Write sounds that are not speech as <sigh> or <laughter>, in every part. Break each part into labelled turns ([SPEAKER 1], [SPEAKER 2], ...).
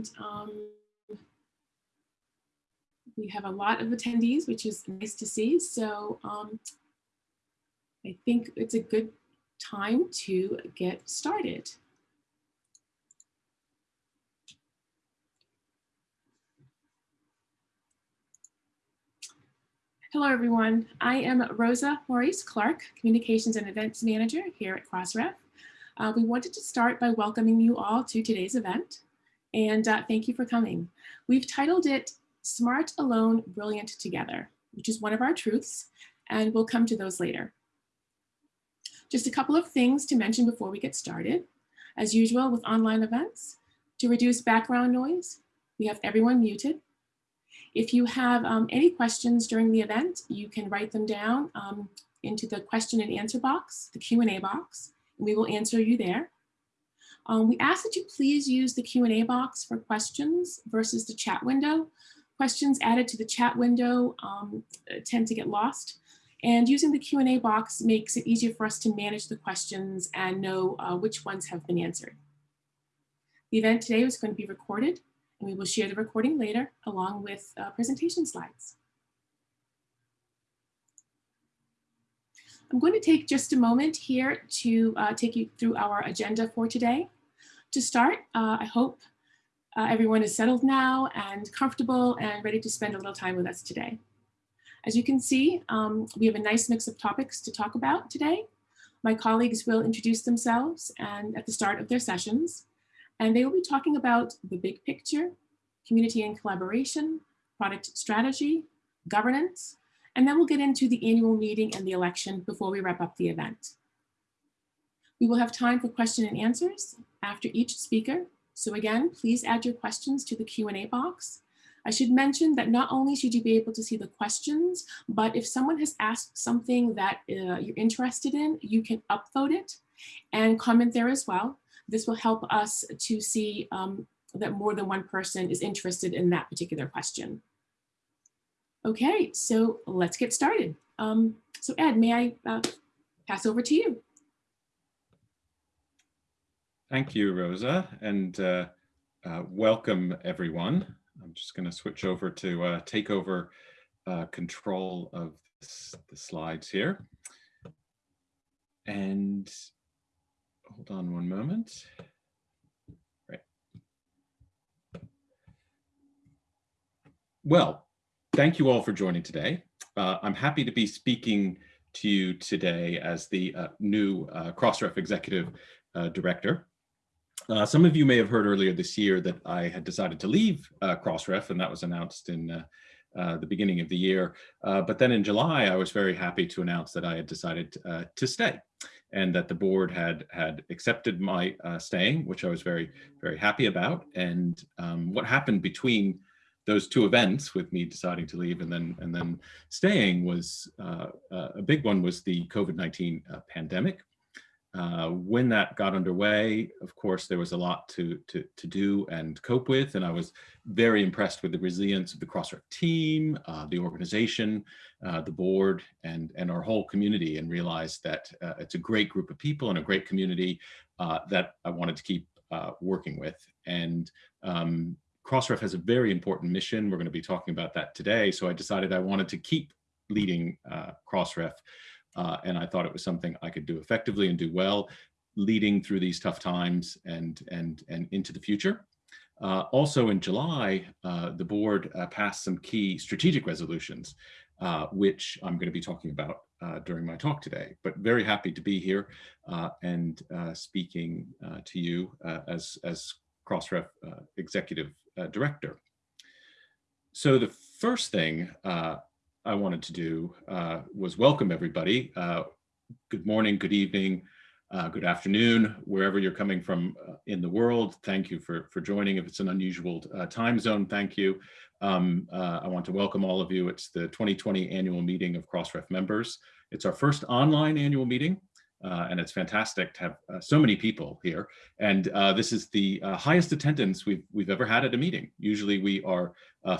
[SPEAKER 1] and um, we have a lot of attendees, which is nice to see. So um, I think it's a good time to get started. Hello, everyone. I am Rosa Morais Clark, Communications and Events Manager here at Crossref. Uh, we wanted to start by welcoming you all to today's event, and uh, thank you for coming. We've titled it Smart Alone, Brilliant Together, which is one of our truths, and we'll come to those later. Just a couple of things to mention before we get started. As usual with online events, to reduce background noise, we have everyone muted if you have um, any questions during the event, you can write them down um, into the question and answer box, the Q&A box, and we will answer you there. Um, we ask that you please use the Q&A box for questions versus the chat window. Questions added to the chat window um, tend to get lost. And using the Q&A box makes it easier for us to manage the questions and know uh, which ones have been answered. The event today is going to be recorded and we will share the recording later along with uh, presentation slides. I'm going to take just a moment here to uh, take you through our agenda for today. To start, uh, I hope uh, everyone is settled now and comfortable and ready to spend a little time with us today. As you can see, um, we have a nice mix of topics to talk about today. My colleagues will introduce themselves and at the start of their sessions, and they will be talking about the big picture, community and collaboration, product strategy, governance, and then we'll get into the annual meeting and the election before we wrap up the event. We will have time for question and answers after each speaker. So again, please add your questions to the Q&A box. I should mention that not only should you be able to see the questions, but if someone has asked something that uh, you're interested in, you can upvote it and comment there as well. This will help us to see um, that more than one person is interested in that particular question. Okay, so let's get started. Um, so Ed, may I uh, pass over to you?
[SPEAKER 2] Thank you, Rosa, and uh, uh, welcome everyone. I'm just going to switch over to uh, take over uh, control of this, the slides here. And hold on one moment. Right. Well, thank you all for joining today. Uh, I'm happy to be speaking to you today as the uh, new uh, Crossref Executive uh, Director. Uh, some of you may have heard earlier this year that I had decided to leave uh, Crossref, and that was announced in the beginning of the year. but then in July, I was very happy to announce that I had decided to stay and that the board had had accepted my staying, which I was very, very happy about. And um, what happened between those two events with me deciding to leave and then and then staying was uh, uh a big one was the COVID-19 uh, pandemic. Uh, when that got underway, of course, there was a lot to, to, to do and cope with, and I was very impressed with the resilience of the Crossref team, uh, the organization, uh, the board, and, and our whole community, and realized that it's a great group of people and a great community that I wanted to keep working with. And um, Crossref has a very important mission. We're going to be talking about that today, so I decided I wanted to keep leading Crossref uh, and I thought it was something I could do effectively and do well, leading through these tough times and, and, and into the future. Uh, also in July, uh, the board uh, passed some key strategic resolutions, uh, which I'm going to be talking about uh, during my talk today, but very happy to be here and speaking to you as, as Crossref Executive Director. So the first thing I wanted to do uh, was welcome everybody. Uh, good morning, good evening, uh, good afternoon, wherever you're coming from uh, in the world. Thank you for, for joining. If it's an unusual uh, time zone, thank you. Um, uh, I want to welcome all of you. It's the 2020 annual meeting of Crossref members. It's our first online annual meeting. Uh, and it's fantastic to have uh, so many people here. And uh, this is the uh, highest attendance we've we've ever had at a meeting. Usually we are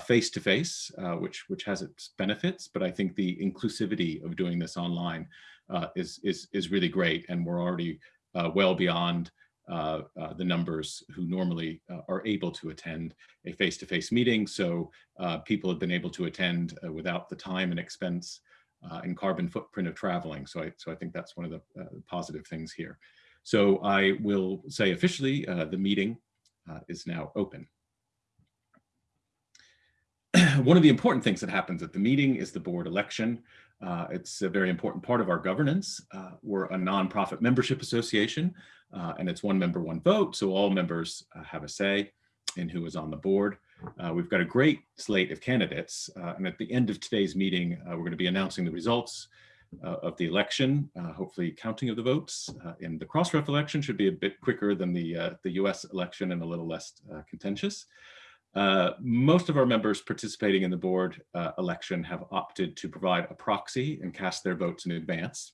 [SPEAKER 2] face to face, which which has its benefits, but I think the inclusivity of doing this online uh, is is is really great, and we're already uh, well beyond the numbers who normally are able to attend a face-to-face -face meeting. So people have been able to attend without the time and expense and carbon footprint of traveling. So I, so I think that's one of the positive things here. So I will say officially the meeting is now open. <clears throat> one of the important things that happens at the meeting is the board election. Uh, it's a very important part of our governance. Uh, we're a nonprofit membership association, uh, and it's one member, one vote. So all members uh, have a say in who is on the board. Uh, we've got a great slate of candidates. Uh, and at the end of today's meeting, we're going to be announcing the results of the election, hopefully counting of the votes. in the Crossref election should be a bit quicker than the, the US election and a little less contentious. Uh, most of our members participating in the board uh, election have opted to provide a proxy and cast their votes in advance.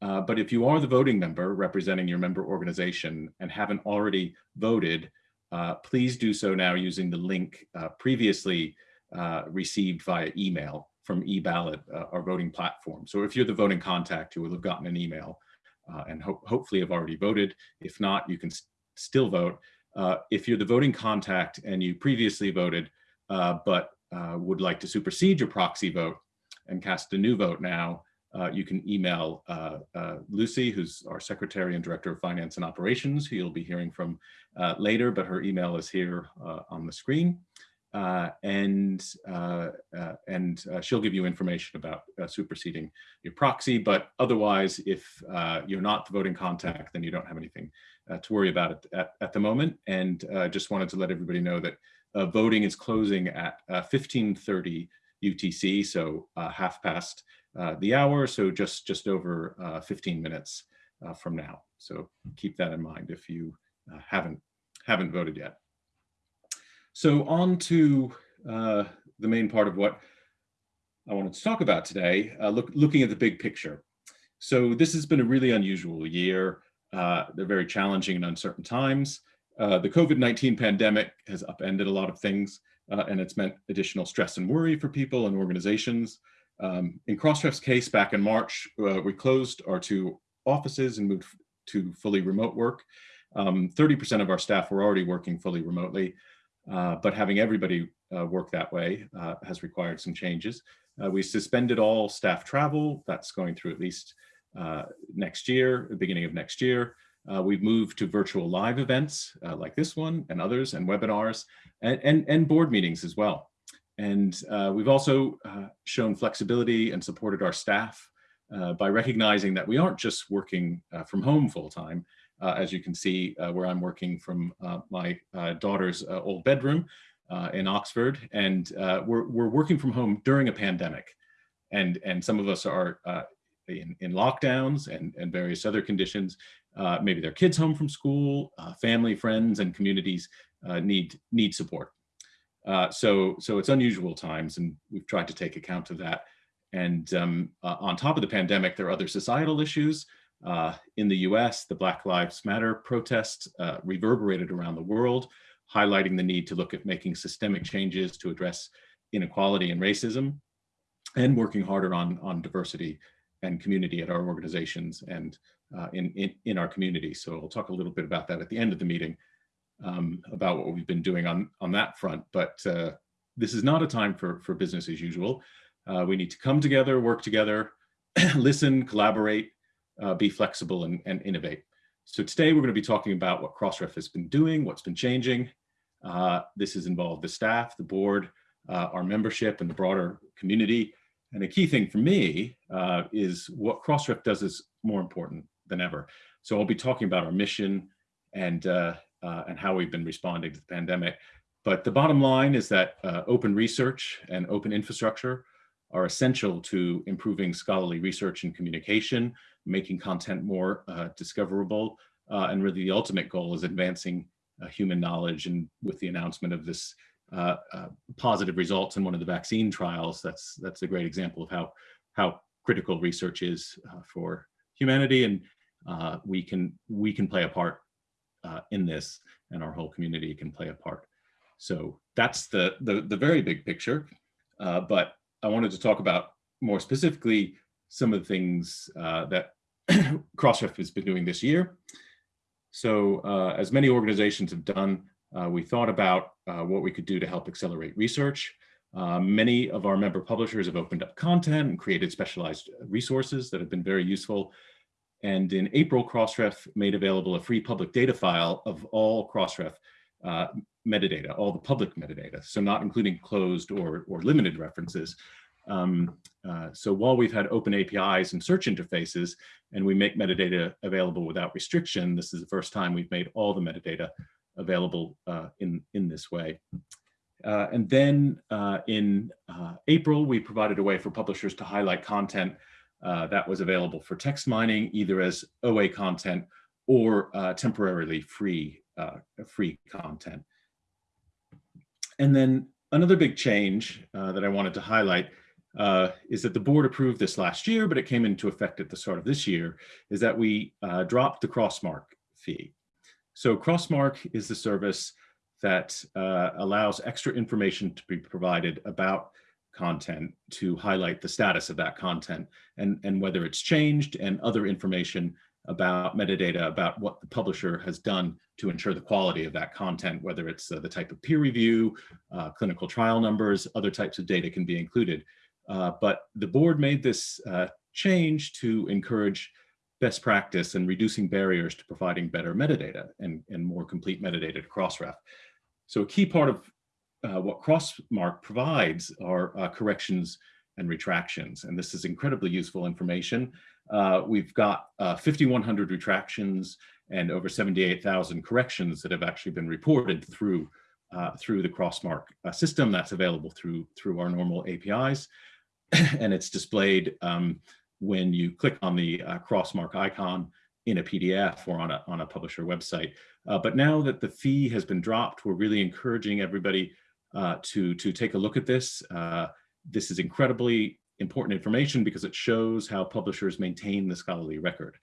[SPEAKER 2] Uh, but if you are the voting member representing your member organization and haven't already voted, uh, please do so now using the link uh, previously received via email from eBallot, our voting platform. So if you're the voting contact, you will have gotten an email and ho hopefully have already voted. If not, you can still vote uh, if you're the voting contact and you previously voted, uh, but uh, would like to supersede your proxy vote and cast a new vote now, uh, you can email uh, uh, Lucy, who's our Secretary and Director of Finance and Operations, who you'll be hearing from later, but her email is here on the screen. and and she'll give you information about superseding your proxy, but otherwise, if you're not the voting contact, then you don't have anything uh, to worry about it at, at the moment. And uh, just wanted to let everybody know that uh, voting is closing at 1530 uh, UTC, so uh, half past uh, Uh, the hour, so just, just over uh, 15 minutes uh, from now. So hmm. keep that in mind if you haven't, haven't voted yet. So on to the main part of what I wanted to talk about today, look, looking at the big picture. So this has been a really unusual year. Uh, they're very challenging and uncertain times. Uh, the COVID-19 pandemic has upended a lot of things, uh, and it's meant additional stress and worry for people and organizations. Um, in Crossref's case, back in March, uh, we closed our two offices and moved to fully remote work. 30% um, of our staff were already working fully remotely, uh, but having everybody uh, work that way has required some changes. we suspended all staff travel. That's going through at least uh, next year, the beginning of next year. Uh, we've moved to virtual live events uh, like this one and others and webinars and, and, and board meetings as well. And uh, we've also uh, shown flexibility and supported our staff uh, by recognizing that we aren't just working from home full time, as you can see where I'm working from my daughter's old bedroom in Oxford. And we're, we're working from home during a pandemic. And, and some of us are in, in lockdowns and, and various other conditions. Uh, maybe their kids home from school, uh, family, friends, and communities uh, need, need support. Uh, so, so it's unusual times and we've tried to take account of that. And um, uh, on top of the pandemic, there are other societal issues. Uh, in the US, the Black Lives Matter protests reverberated around the world, highlighting the need to look at making systemic changes to address inequality and racism and working harder on, on diversity and community at our organizations and uh, in, in, in, our community. So I'll talk a little bit about that at the end of the meeting um, about what we've been doing on, on that front. But uh, this is not a time for, for business as usual. Uh, we need to come together, work together, <clears throat> listen, collaborate, uh, be flexible and, and innovate. So today we're going to be talking about what Crossref has been doing, what's been changing. Uh, this has involved the staff, the board, uh, our membership and the broader community, and a key thing for me uh, is what Crossref does is more important than ever. So I'll be talking about our mission and, uh, uh, and how we've been responding to the pandemic. But the bottom line is that uh, open research and open infrastructure are essential to improving scholarly research and communication, making content more uh, discoverable, uh, and really the ultimate goal is advancing human knowledge. And with the announcement of this uh, uh, positive results in one of the vaccine trials, that's that's a great example of how how critical research is uh, for humanity, and uh, we can we can play a part uh, in this, and our whole community can play a part. So that's the the, the very big picture. but I wanted to talk about more specifically some of the things that <clears throat> Crossref has been doing this year. So uh, as many organizations have done, uh, we thought about uh, what we could do to help accelerate research. Uh, many of our member publishers have opened up content and created specialized resources that have been very useful. And in April, Crossref made available a free public data file of all Crossref uh, metadata, all the public metadata, so not including closed or, or limited references. Um, uh, so while we've had open APIs and search interfaces, and we make metadata available without restriction, this is the first time we've made all the metadata available uh, in, in this way. Uh, and then uh, in uh, April, we provided a way for publishers to highlight content uh, that was available for text mining, either as OA content or temporarily free, free content. And then another big change that I wanted to highlight uh, is that the board approved this last year, but it came into effect at the start of this year, is that we uh, dropped the Crossmark fee. So Crossmark is the service that uh, allows extra information to be provided about content to highlight the status of that content and, and whether it's changed and other information about metadata about what the publisher has done to ensure the quality of that content, whether it's uh, the type of peer review, uh, clinical trial numbers, other types of data can be included. Uh, but the board made this uh, change to encourage best practice and reducing barriers to providing better metadata and, and more complete metadata to Crossref. So a key part of uh, what Crossmark provides are uh, corrections and retractions, and this is incredibly useful information. Uh, we've got 5,100 retractions and over 78,000 corrections that have actually been reported through uh, through the Crossmark uh, system that's available through through our normal APIs. <clears throat> and it's displayed um, when you click on the uh, crossmark icon in a PDF or on a, on a publisher website. Uh, but now that the fee has been dropped, we're really encouraging everybody uh, to, to take a look at this. Uh, this is incredibly important information because it shows how publishers maintain the scholarly record.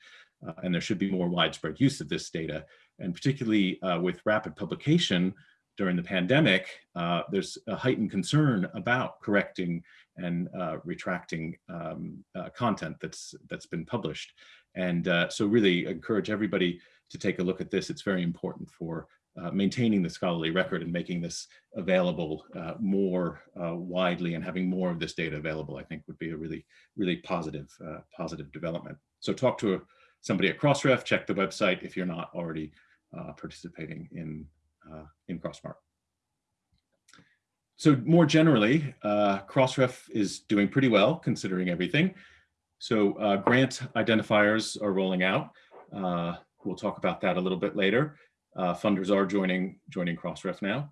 [SPEAKER 2] Uh, and there should be more widespread use of this data. And particularly uh, with rapid publication, during the pandemic, uh, there's a heightened concern about correcting and retracting um, content that's that's been published. And so really encourage everybody to take a look at this. It's very important for uh, maintaining the scholarly record and making this available uh, more widely and having more of this data available, I think would be a really, really positive, positive development. So talk to somebody at Crossref, check the website if you're not already participating in uh, in Crossmark. So more generally, uh, Crossref is doing pretty well considering everything. So uh, grant identifiers are rolling out. Uh, we'll talk about that a little bit later. Uh, funders are joining, joining Crossref now.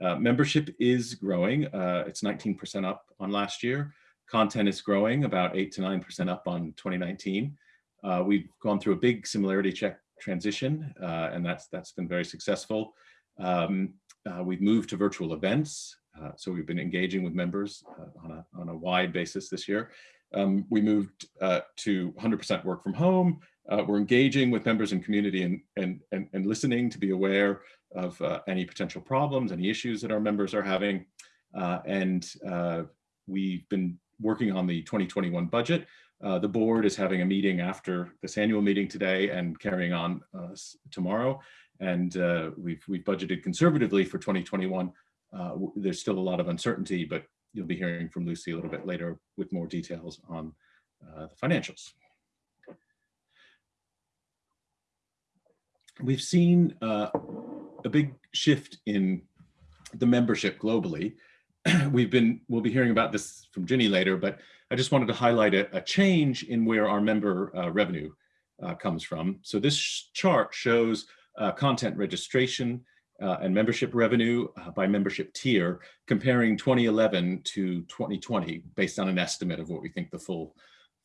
[SPEAKER 2] Uh, membership is growing. Uh, it's 19% up on last year. Content is growing about 8 to 9% up on 2019. we've gone through a big similarity check transition, and that's that's been very successful. Um, uh, we've moved to virtual events. Uh, so we've been engaging with members uh, on, a, on a wide basis this year. Um, we moved uh, to 100% work from home. Uh, we're engaging with members and community and, and, and, and listening to be aware of uh, any potential problems, any issues that our members are having. and we've been working on the 2021 budget. Uh, the board is having a meeting after this annual meeting today and carrying on uh, tomorrow and uh, we've we've budgeted conservatively for 2021. Uh, there's still a lot of uncertainty, but you'll be hearing from Lucy a little bit later with more details on uh, the financials. We've seen uh, a big shift in the membership globally. <clears throat> We've been, we'll be hearing about this from Ginny later, but I just wanted to highlight a, a change in where our member uh, revenue uh, comes from. So this chart shows uh, content registration uh, and membership revenue uh, by membership tier, comparing 2011 to 2020 based on an estimate of what we think the full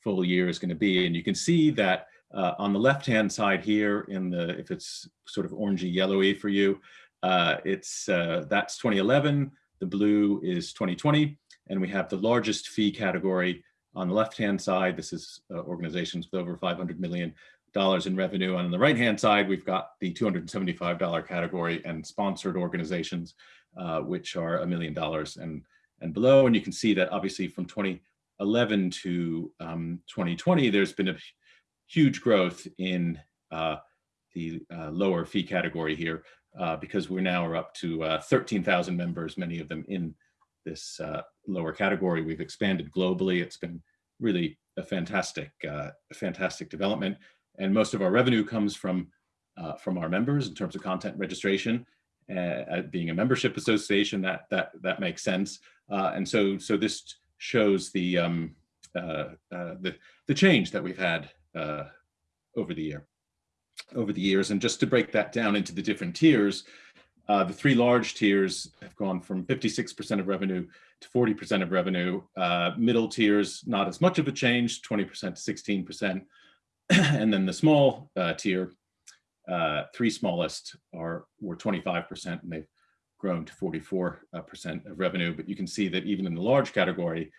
[SPEAKER 2] full year is going to be. And you can see that uh, on the left-hand side here in the, if it's sort of orangey yellowy for you, uh, it's uh, that's 2011, the blue is 2020, and we have the largest fee category on the left-hand side. This is organizations with over 500 million dollars in revenue. And on the right-hand side, we've got the $275 category and sponsored organizations, uh, which are a million dollars and, and below. And you can see that obviously from 2011 to um, 2020, there's been a huge growth in uh, the uh, lower fee category here uh, because we're now up to uh, 13,000 members, many of them in this uh, lower category. We've expanded globally. It's been really a fantastic, fantastic development. And most of our revenue comes from, from our members in terms of content registration. Being a membership association, that, that, that makes sense. And so, so this shows the, um, uh, uh, the, the change that we've had over the year, over the years. And just to break that down into the different tiers, uh, the three large tiers have gone from 56% of revenue to 40% of revenue. Uh, middle tiers, not as much of a change, 20% to 16%. <clears throat> and then the small uh, tier, uh, three smallest are were 25% and they've grown to 44% uh, of revenue. But you can see that even in the large category,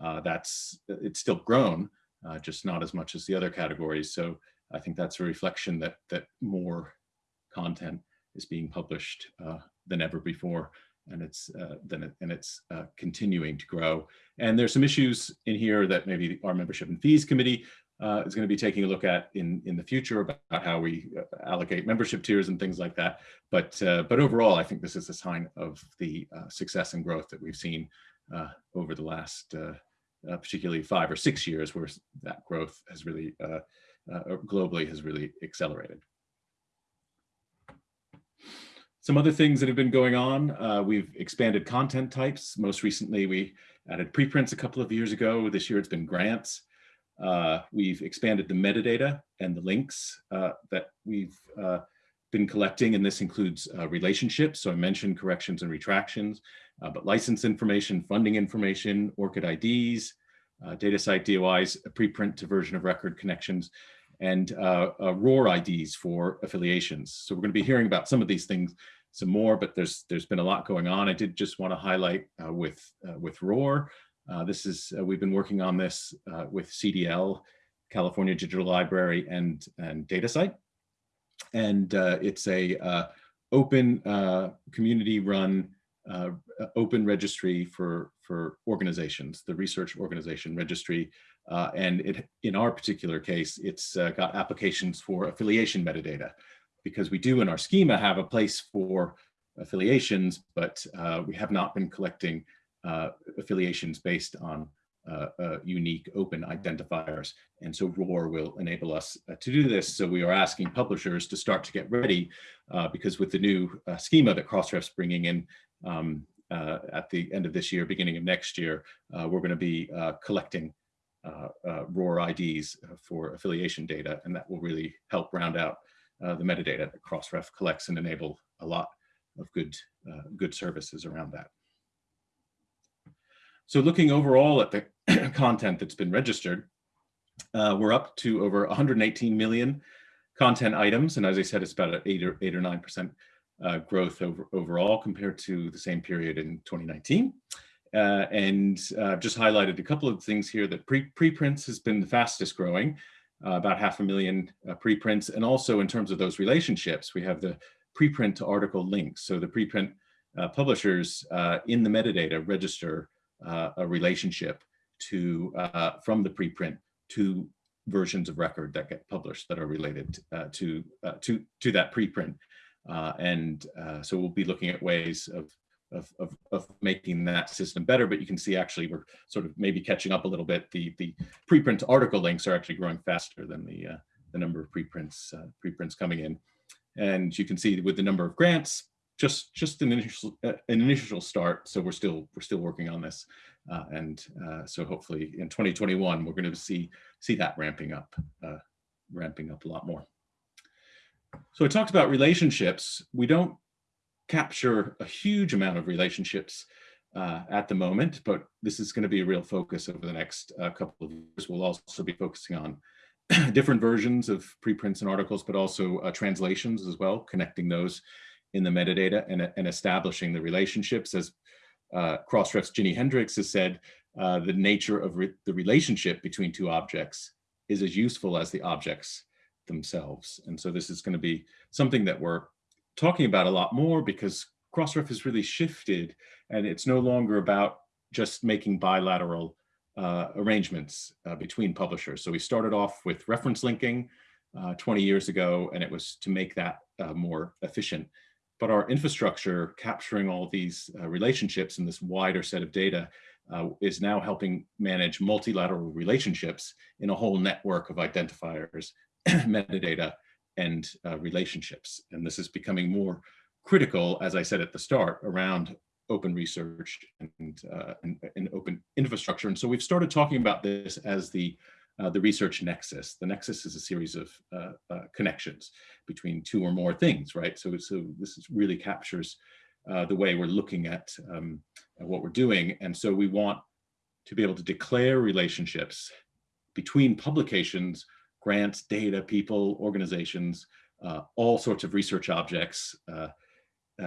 [SPEAKER 2] uh, that's it's still grown, just not as much as the other categories. So I think that's a reflection that that more content is being published uh, than ever before and it's uh, then it, and it's uh, continuing to grow. And there's some issues in here that maybe our membership and fees committee uh, is going to be taking a look at in in the future about how we uh, allocate membership tiers and things like that. But uh, but overall, I think this is a sign of the uh, success and growth that we've seen over the last particularly five or six years, where that growth has really globally has really accelerated. Some other things that have been going on, uh, we've expanded content types. Most recently, we added preprints a couple of years ago. This year it's been grants. Uh, we've expanded the metadata and the links uh, that we've uh, been collecting, and this includes uh, relationships. So I mentioned corrections and retractions, uh, but license information, funding information, ORCID IDs, DataCite DOIs, a preprint to version of record connections, and uh, uh, ROR IDs for affiliations. So we're going to be hearing about some of these things some more, but there's there's been a lot going on. I did just want to highlight uh, with uh, with. Uh, this is uh, we've been working on this with CDL, California Digital Library, and and DataCite, and it's a open community-run open registry for for organizations, the research organization registry. Uh, and it, in our particular case, it's uh, got applications for affiliation metadata because we do in our schema have a place for affiliations, but uh, we have not been collecting uh, affiliations based on uh, uh, unique open identifiers. And so ROR will enable us to do this. So we are asking publishers to start to get ready because with the new schema that Crossref's bringing in um, at the end of this year, beginning of next year, we're going to be collecting uh, uh, ROR IDs uh, for affiliation data, and that will really help round out the metadata that Crossref collects and enable a lot of good, good services around that. So looking overall at the <coughs> content that's been registered, uh, we're up to over 118 million content items. And as I said, it's about eight or eight or 9% uh, growth over, overall compared to the same period in 2019. Uh, and uh, just highlighted a couple of things here that pre preprints has been the fastest growing, uh, about half a million uh, preprints. And also in terms of those relationships, we have the preprint to article links. So the preprint publishers in the metadata register a relationship to from the preprint to versions of record that get published that are related to to to that preprint. and so we'll be looking at ways of of, of, of, making that system better, but you can see actually we're sort of maybe catching up a little bit. The, the preprint article links are actually growing faster than the, uh, the number of preprints, uh, preprints coming in. And you can see with the number of grants, just, just an initial, uh, an initial start. So we're still, we're still working on this. Uh, and uh, so hopefully in 2021, we're going to see, see that ramping up, uh, ramping up a lot more. So I talked about relationships. We don't capture a huge amount of relationships uh, at the moment, but this is going to be a real focus over the next uh, couple of years. We'll also be focusing on <clears throat> different versions of preprints and articles, but also uh, translations as well, connecting those in the metadata and, and establishing the relationships. As uh, Crossref's Ginny Hendricks has said, uh, the nature of re the relationship between two objects is as useful as the objects themselves. And so this is going to be something that we're talking about a lot more because Crossref has really shifted and it's no longer about just making bilateral uh, arrangements uh, between publishers. So we started off with reference linking uh, 20 years ago, and it was to make that uh, more efficient. But our infrastructure capturing all these uh, relationships in this wider set of data uh, is now helping manage multilateral relationships in a whole network of identifiers, <clears throat> metadata, and uh, relationships. And this is becoming more critical, as I said at the start, around open research and, uh, and, and, open infrastructure. And so we've started talking about this as the, uh, the research nexus. The nexus is a series of uh, uh connections between two or more things, right? So, so this is really captures uh, the way we're looking at, um, at what we're doing. And so we want to be able to declare relationships between publications, grants, data, people, organizations, uh, all sorts of research objects,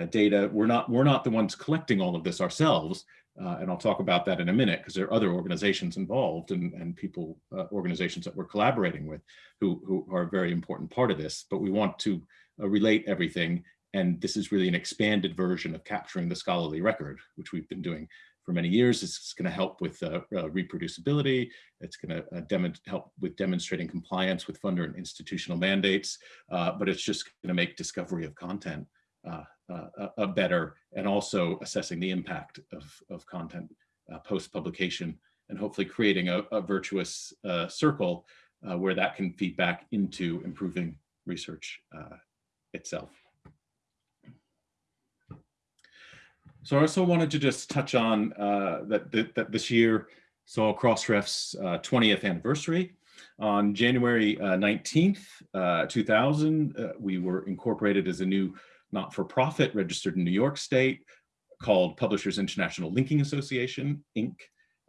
[SPEAKER 2] data. We're not, we're not the ones collecting all of this ourselves. Uh, and I'll talk about that in a minute because there are other organizations involved and, and people, uh, organizations that we're collaborating with who, who are a very important part of this. But we want to uh, relate everything. And this is really an expanded version of capturing the scholarly record, which we've been doing for many years. It's going to help with uh, uh, reproducibility. It's going to uh, help with demonstrating compliance with funder and institutional mandates, but it's just going to make discovery of content uh, uh, better and also assessing the impact of, of content post-publication and hopefully creating a, a virtuous circle where that can feed back into improving research itself. So I also wanted to just touch on uh, that, that, that, this year saw Crossref's uh, 20th anniversary. On January uh, 19th, uh, 2000, uh, we were incorporated as a new not-for-profit registered in New York State called Publishers International Linking Association, Inc.,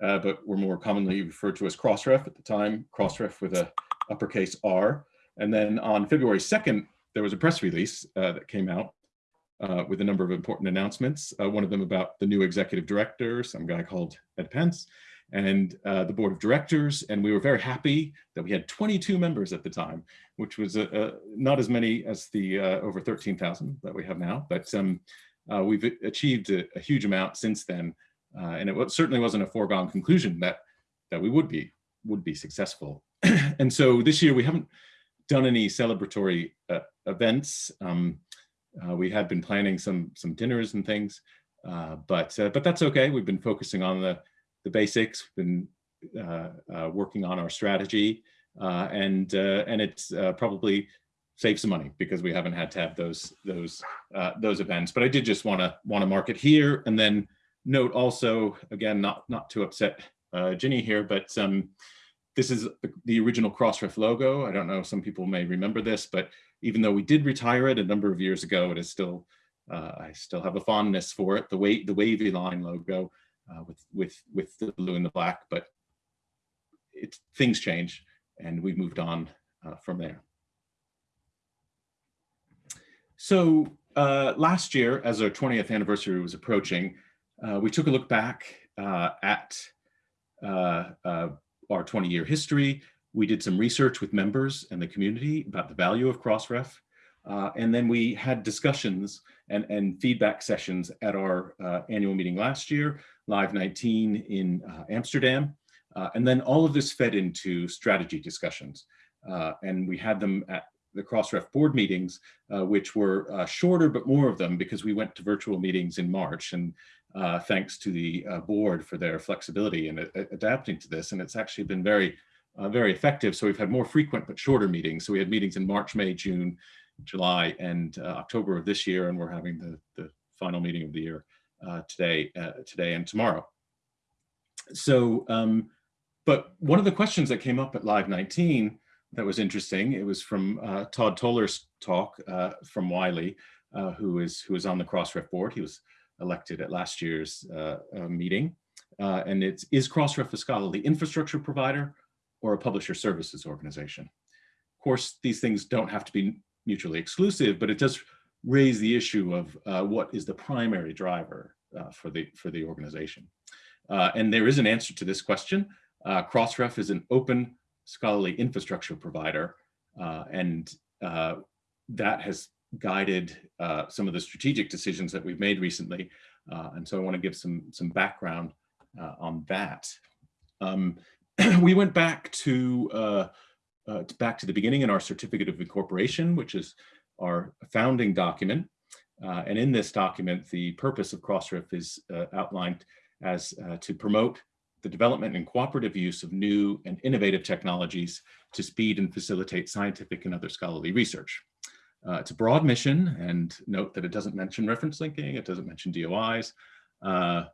[SPEAKER 2] uh, but were more commonly referred to as Crossref at the time, Crossref with a uppercase R. And then on February 2nd, there was a press release that came out uh, with a number of important announcements. Uh, one of them about the new executive director, some guy called Ed Pentz, and uh, the board of directors. And we were very happy that we had 22 members at the time, which was not as many as the uh, over 13,000 that we have now, but um, uh, we've achieved a, a, huge amount since then. Uh, and it certainly wasn't a foregone conclusion that, that we would be, would be successful. <clears throat> and so this year we haven't done any celebratory events. Um, uh, we had been planning some some dinners and things, uh, but uh, but that's okay. We've been focusing on the the basics. Been uh, uh, working on our strategy, uh, and and it's probably save some money because we haven't had to have those those those events. But I did just want to want to mark it here, and then note also again not not to upset Ginny here, but um, this is the original Crossref logo. I don't know, some people may remember this, but even though we did retire it a number of years ago, it is still, uh, I still have a fondness for it, the, way, the wavy line logo uh, with, with, with the blue and the black, but it's, things change and we've moved on uh, from there. So uh, last year, as our 20th anniversary was approaching, uh, we took a look back uh, at our 20 year history, we did some research with members and the community about the value of Crossref. Uh, and then we had discussions and, and feedback sessions at our uh, annual meeting last year, Live 19 in uh, Amsterdam. Uh, and then all of this fed into strategy discussions. Uh, and we had them at the Crossref board meetings, uh, which were shorter, but more of them because we went to virtual meetings in March. And thanks to the board for their flexibility in adapting to this. And it's actually been very very effective. So we've had more frequent but shorter meetings. So we had meetings in March, May, June, July, and uh, October of this year, and we're having the, the final meeting of the year uh, today, uh, today and tomorrow. So, um, but one of the questions that came up at Live 19 that was interesting, it was from uh, Todd Toler's talk uh, from Wiley, who is who is on the Crossref board. He was elected at last year's meeting. and it's, is Crossref a scholarly infrastructure provider or a publisher services organization. Of course, these things don't have to be mutually exclusive, but it does raise the issue of uh, what is the primary driver uh, for, the, for the organization. Uh, and there is an answer to this question. Uh, Crossref is an open scholarly infrastructure provider, uh, and uh, that has guided some of the strategic decisions that we've made recently. and so I want to give some, some background on that. Um, <clears throat> we went back to uh, back to the beginning in our certificate of incorporation, which is our founding document. Uh, and in this document, the purpose of Crossref is uh, outlined as uh, to promote the development and cooperative use of new and innovative technologies to speed and facilitate scientific and other scholarly research. Uh, it's a broad mission and note that it doesn't mention reference linking, it doesn't mention DOIs. Uh,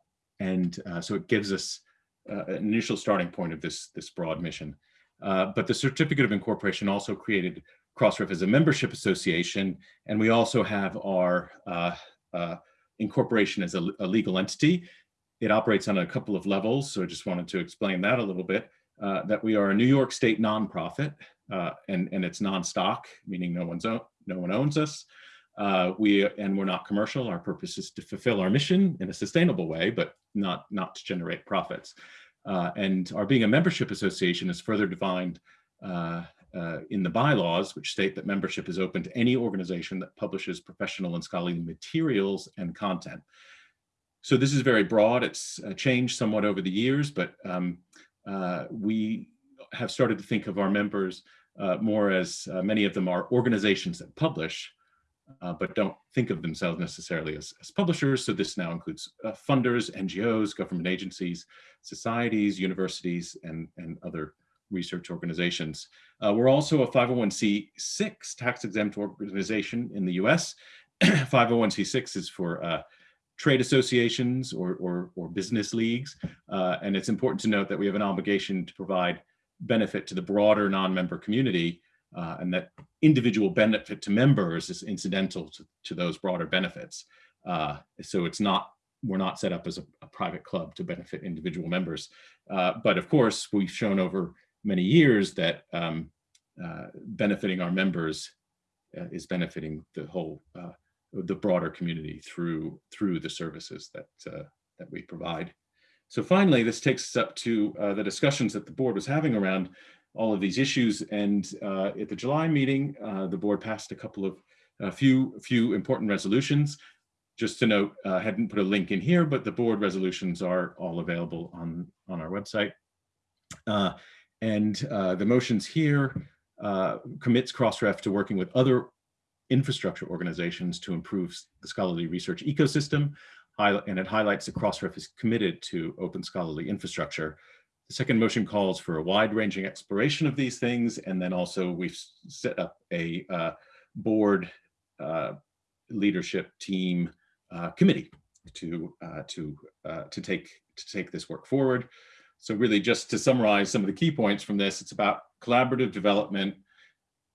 [SPEAKER 2] and so it gives us an initial starting point of this, this broad mission. Uh, but the certificate of incorporation also created Crossref as a membership association, and we also have our uh, incorporation as a, a, legal entity. It operates on a couple of levels, so I just wanted to explain that a little bit. that we are a New York State nonprofit, and, and it's non-stock, meaning no one's own, no one owns us. Uh, we and we're not commercial. Our purpose is to fulfill our mission in a sustainable way, but not not to generate profits. Uh, and our being a membership association is further defined uh, uh, in the bylaws, which state that membership is open to any organization that publishes professional and scholarly materials and content. So this is very broad. It's changed somewhat over the years, but um, we have started to think of our members uh, more as uh, many of them are organizations that publish, uh, but don't think of themselves necessarily as, as publishers. So this now includes uh, funders, NGOs, government agencies, societies, universities, and, and other research organizations. Uh, we're also a 501c6 tax exempt organization in the US. 501c6 <clears throat> is for uh, trade associations or, or, or business leagues. and it's important to note that we have an obligation to provide benefit to the broader non-member community uh, and that individual benefit to members is incidental to, to those broader benefits. Uh, so it's not, we're not set up as a, a private club to benefit individual members. Uh, but of course, we've shown over many years that um, uh, benefiting our members uh, is benefiting the whole, uh, the broader community through, through the services that, that we provide. So finally, this takes us up to the discussions that the board was having around all of these issues. And uh, at the July meeting, uh, the board passed a couple of a few few important resolutions. Just to note, I uh, hadn't put a link in here, but the board resolutions are all available on, on our website. Uh, and uh, the motions here commits Crossref to working with other infrastructure organizations to improve the scholarly research ecosystem and it highlights that Crossref is committed to open scholarly infrastructure. The second motion calls for a wide-ranging exploration of these things, and then also we've set up a uh, board uh, leadership team uh, committee to uh, to uh, to take to take this work forward. So really, just to summarize some of the key points from this, it's about collaborative development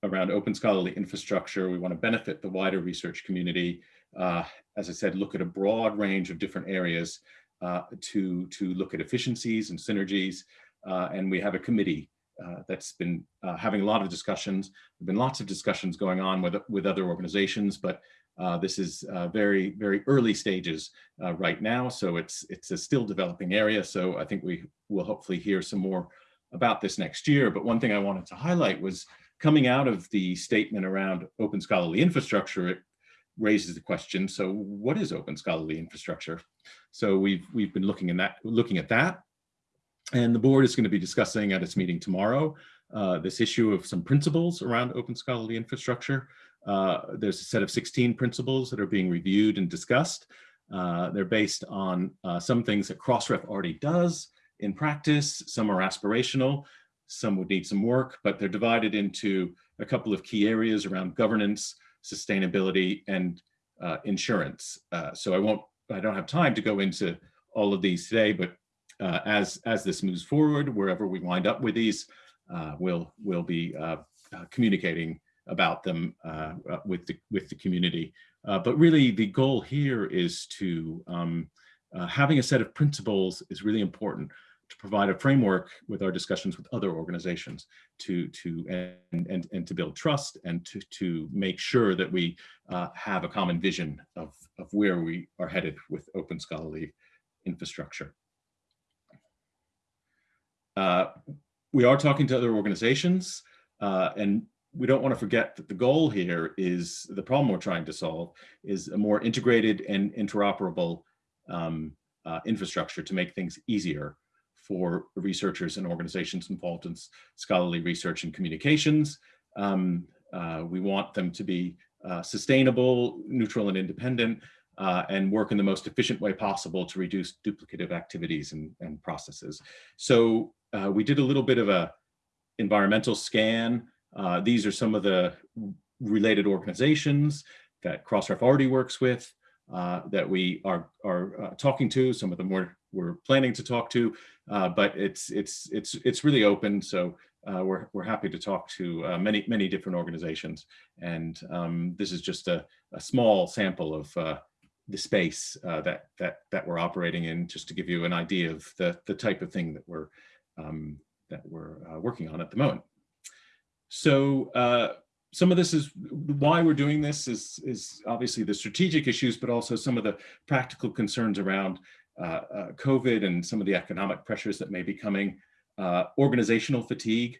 [SPEAKER 2] around open scholarly infrastructure. We want to benefit the wider research community uh, as I said, look at a broad range of different areas to, to look at efficiencies and synergies. Uh, and we have a committee uh, that's been uh, having a lot of discussions. There have been lots of discussions going on with, with other organizations, but uh, this is very, very early stages right now. So it's, it's a still developing area. So I think we will hopefully hear some more about this next year. But one thing I wanted to highlight was coming out of the statement around open scholarly infrastructure, it raises the question, so what is open scholarly infrastructure? So we've, we've been looking, in that, looking at that. And the board is going to be discussing at its meeting tomorrow uh, this issue of some principles around open scholarly infrastructure. Uh, there's a set of 16 principles that are being reviewed and discussed. Uh, they're based on uh, some things that Crossref already does in practice. Some are aspirational, some would need some work, but they're divided into a couple of key areas around governance, sustainability, and uh, insurance. Uh, so I won't, I don't have time to go into all of these today, but uh, as as this moves forward, wherever we wind up with these, uh, we'll we'll be uh, uh, communicating about them with the with the community. but really, the goal here is to um, having a set of principles is really important to provide a framework with our discussions with other organizations to to and and, and to build trust and to to make sure that we uh, have a common vision of of where we are headed with open scholarly infrastructure. Uh, we are talking to other organizations uh, and we don't want to forget that the goal here is the problem we're trying to solve is a more integrated and interoperable um, uh, infrastructure to make things easier for researchers and organizations involved in scholarly research and communications. Um, uh, we want them to be uh, sustainable, neutral and independent, uh, and work in the most efficient way possible to reduce duplicative activities and, and processes. So uh, we did a little bit of a environmental scan. Uh, these are some of the related organizations that Crossref already works with, uh, that we are, are uh, talking to. Some of them we're, we're planning to talk to, uh, but it's, it's, it's, it's really open. So uh, we're, we're happy to talk to uh, many, many different organizations. And um, this is just a, a small sample of the space that, that, that we're operating in, just to give you an idea of the, the type of thing that we're, um, that we're working on at the moment. So some of this is why we're doing this is, is obviously the strategic issues, but also some of the practical concerns around uh, uh, COVID and some of the economic pressures that may be coming, uh, organizational fatigue.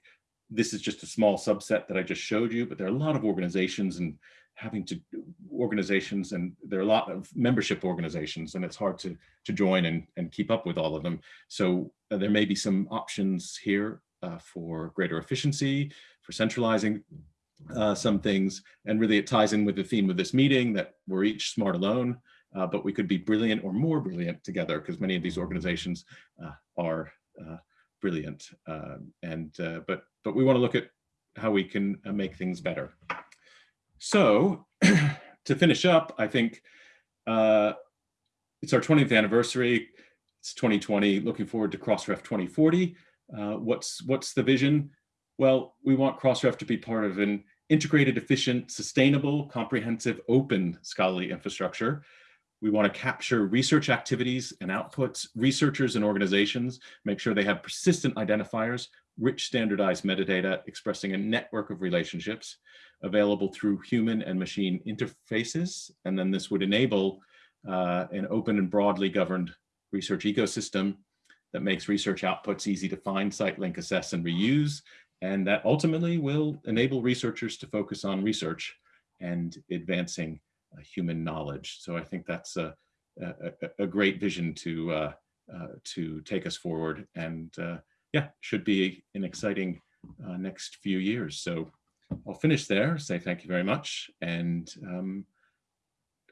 [SPEAKER 2] This is just a small subset that I just showed you, but there are a lot of organizations and having to organizations and there are a lot of membership organizations and it's hard to to join and and keep up with all of them. So uh, there may be some options here uh, for greater efficiency for centralizing uh, some things and really it ties in with the theme of this meeting that we're each smart alone uh, but we could be brilliant or more brilliant together because many of these organizations uh, are uh, brilliant and but but we want to look at how we can make things better so <clears throat> to finish up, I think uh, it's our 20th anniversary. It's 2020, looking forward to Crossref 2040. Uh, what's, what's the vision? Well, we want Crossref to be part of an integrated, efficient, sustainable, comprehensive, open scholarly infrastructure. We want to capture research activities and outputs, researchers and organizations, make sure they have persistent identifiers, rich standardized metadata expressing a network of relationships available through human and machine interfaces. And then this would enable uh, an open and broadly governed research ecosystem that makes research outputs easy to find, cite, link, assess, and reuse. And that ultimately will enable researchers to focus on research and advancing uh, human knowledge. So I think that's a, a, a great vision to, uh, uh to take us forward and uh, yeah, should be an exciting uh, next few years. So I'll finish there, say thank you very much, and um,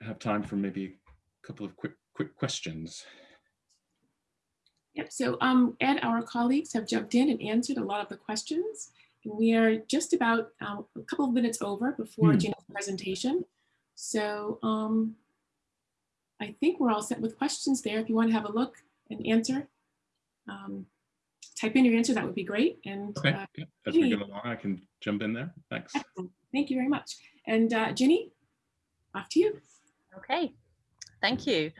[SPEAKER 2] have time for maybe a couple of quick quick questions.
[SPEAKER 1] Yep, so um, Ed, our colleagues have jumped in and answered a lot of the questions. And we are just about um, a couple of minutes over before hmm. Gina's presentation. So um, I think we're all set with questions there. If you want to have a look and answer. Um, type in your answer, that would be great. And
[SPEAKER 2] okay. Uh, yeah. as Ginny, we go along, I can jump in there. Thanks.
[SPEAKER 1] Excellent. Thank you very much. And uh, Ginny, off to you.
[SPEAKER 3] Okay, thank you.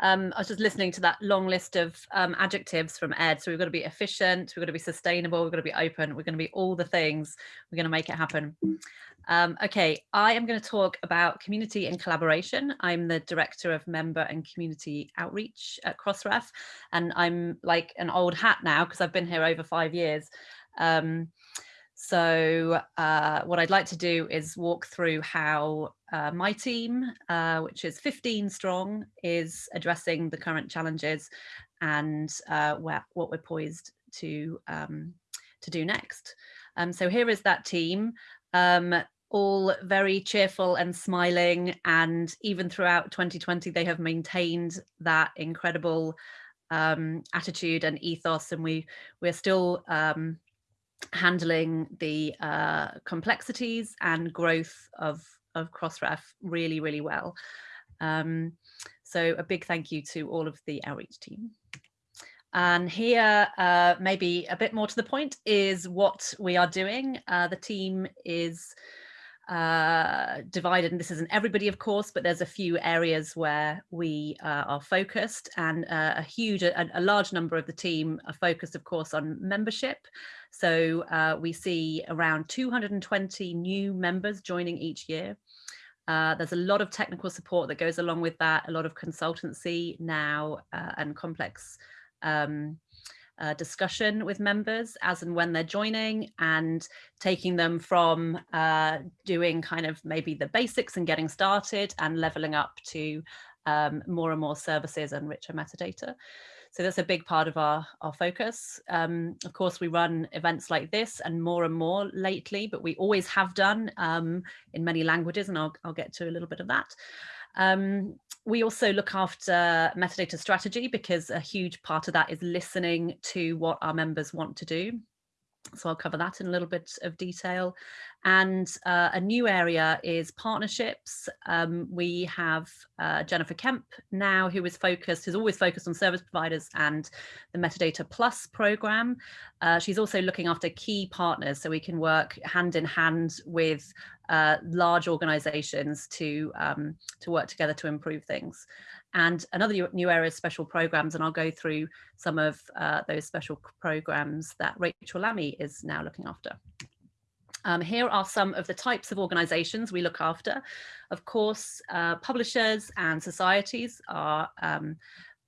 [SPEAKER 3] Um, I was just listening to that long list of um, adjectives from Ed. So we've got to be efficient, we've got to be sustainable, we've got to be open, we're going to be all the things, we're going to make it happen. Um, okay, I am going to talk about community and collaboration. I'm the Director of Member and Community Outreach at Crossref, and I'm like an old hat now because I've been here over five years. Um, so uh, what I'd like to do is walk through how uh, my team, uh, which is 15 strong, is addressing the current challenges and uh, where, what we're poised to, um, to do next. Um, so here is that team. Um, all very cheerful and smiling. And even throughout 2020, they have maintained that incredible um, attitude and ethos. And we, we're still um, handling the uh, complexities and growth of, of Crossref really, really well. Um, so a big thank you to all of the outreach team. And here, uh, maybe a bit more to the point, is what we are doing. Uh, the team is uh, divided, and this isn't everybody, of course, but there's a few areas where we uh, are focused and uh, a huge, a, a, large number of the team are focused, of course, on membership. So uh, we see around 220 new members joining each year. Uh, there's a lot of technical support that goes along with that, a lot of consultancy now uh, and complex um, uh, discussion with members as and when they're joining and taking them from uh, doing kind of maybe the basics and getting started and leveling up to um, more and more services and richer metadata. So that's a big part of our, our focus. Um, of course, we run events like this and more and more lately, but we always have done um, in many languages, and I'll, I'll get to a little bit of that. Um, we also look after metadata strategy because a huge part of that is listening to what our members want to do. So I'll cover that in a little bit of detail. And uh, a new area is partnerships. Um, we have uh, Jennifer Kemp now, who is focused, who's always focused on service providers and the Metadata Plus program. Uh, she's also looking after key partners so we can work hand in hand with uh, large organizations to, um, to work together to improve things. And another new area is special programs, and I'll go through some of uh, those special programs that Rachel Lammey is now looking after. Um, here are some of the types of organizations we look after. Of course, uh, publishers and societies are um,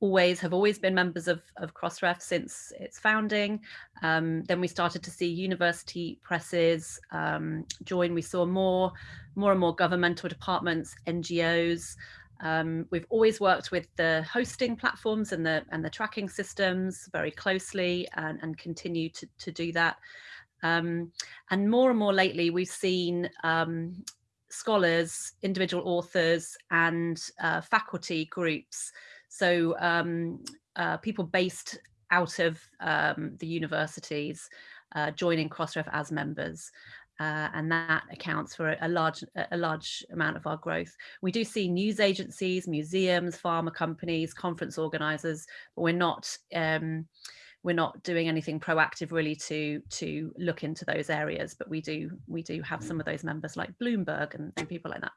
[SPEAKER 3] always have always been members of, of Crossref since its founding. Um, then we started to see university presses um, join. We saw more, more and more governmental departments, NGOs, um, we've always worked with the hosting platforms and the and the tracking systems very closely and, and continue to, to do that. Um, and more and more lately, we've seen um, scholars, individual authors and uh, faculty groups. So um, uh, people based out of um, the universities uh, joining Crossref as members uh, and that accounts for a large a large amount of our growth. We do see news agencies, museums, pharma companies, conference organizers, but we're not um, we're not doing anything proactive really to to look into those areas, but we do we do have some of those members like Bloomberg and, and people like that.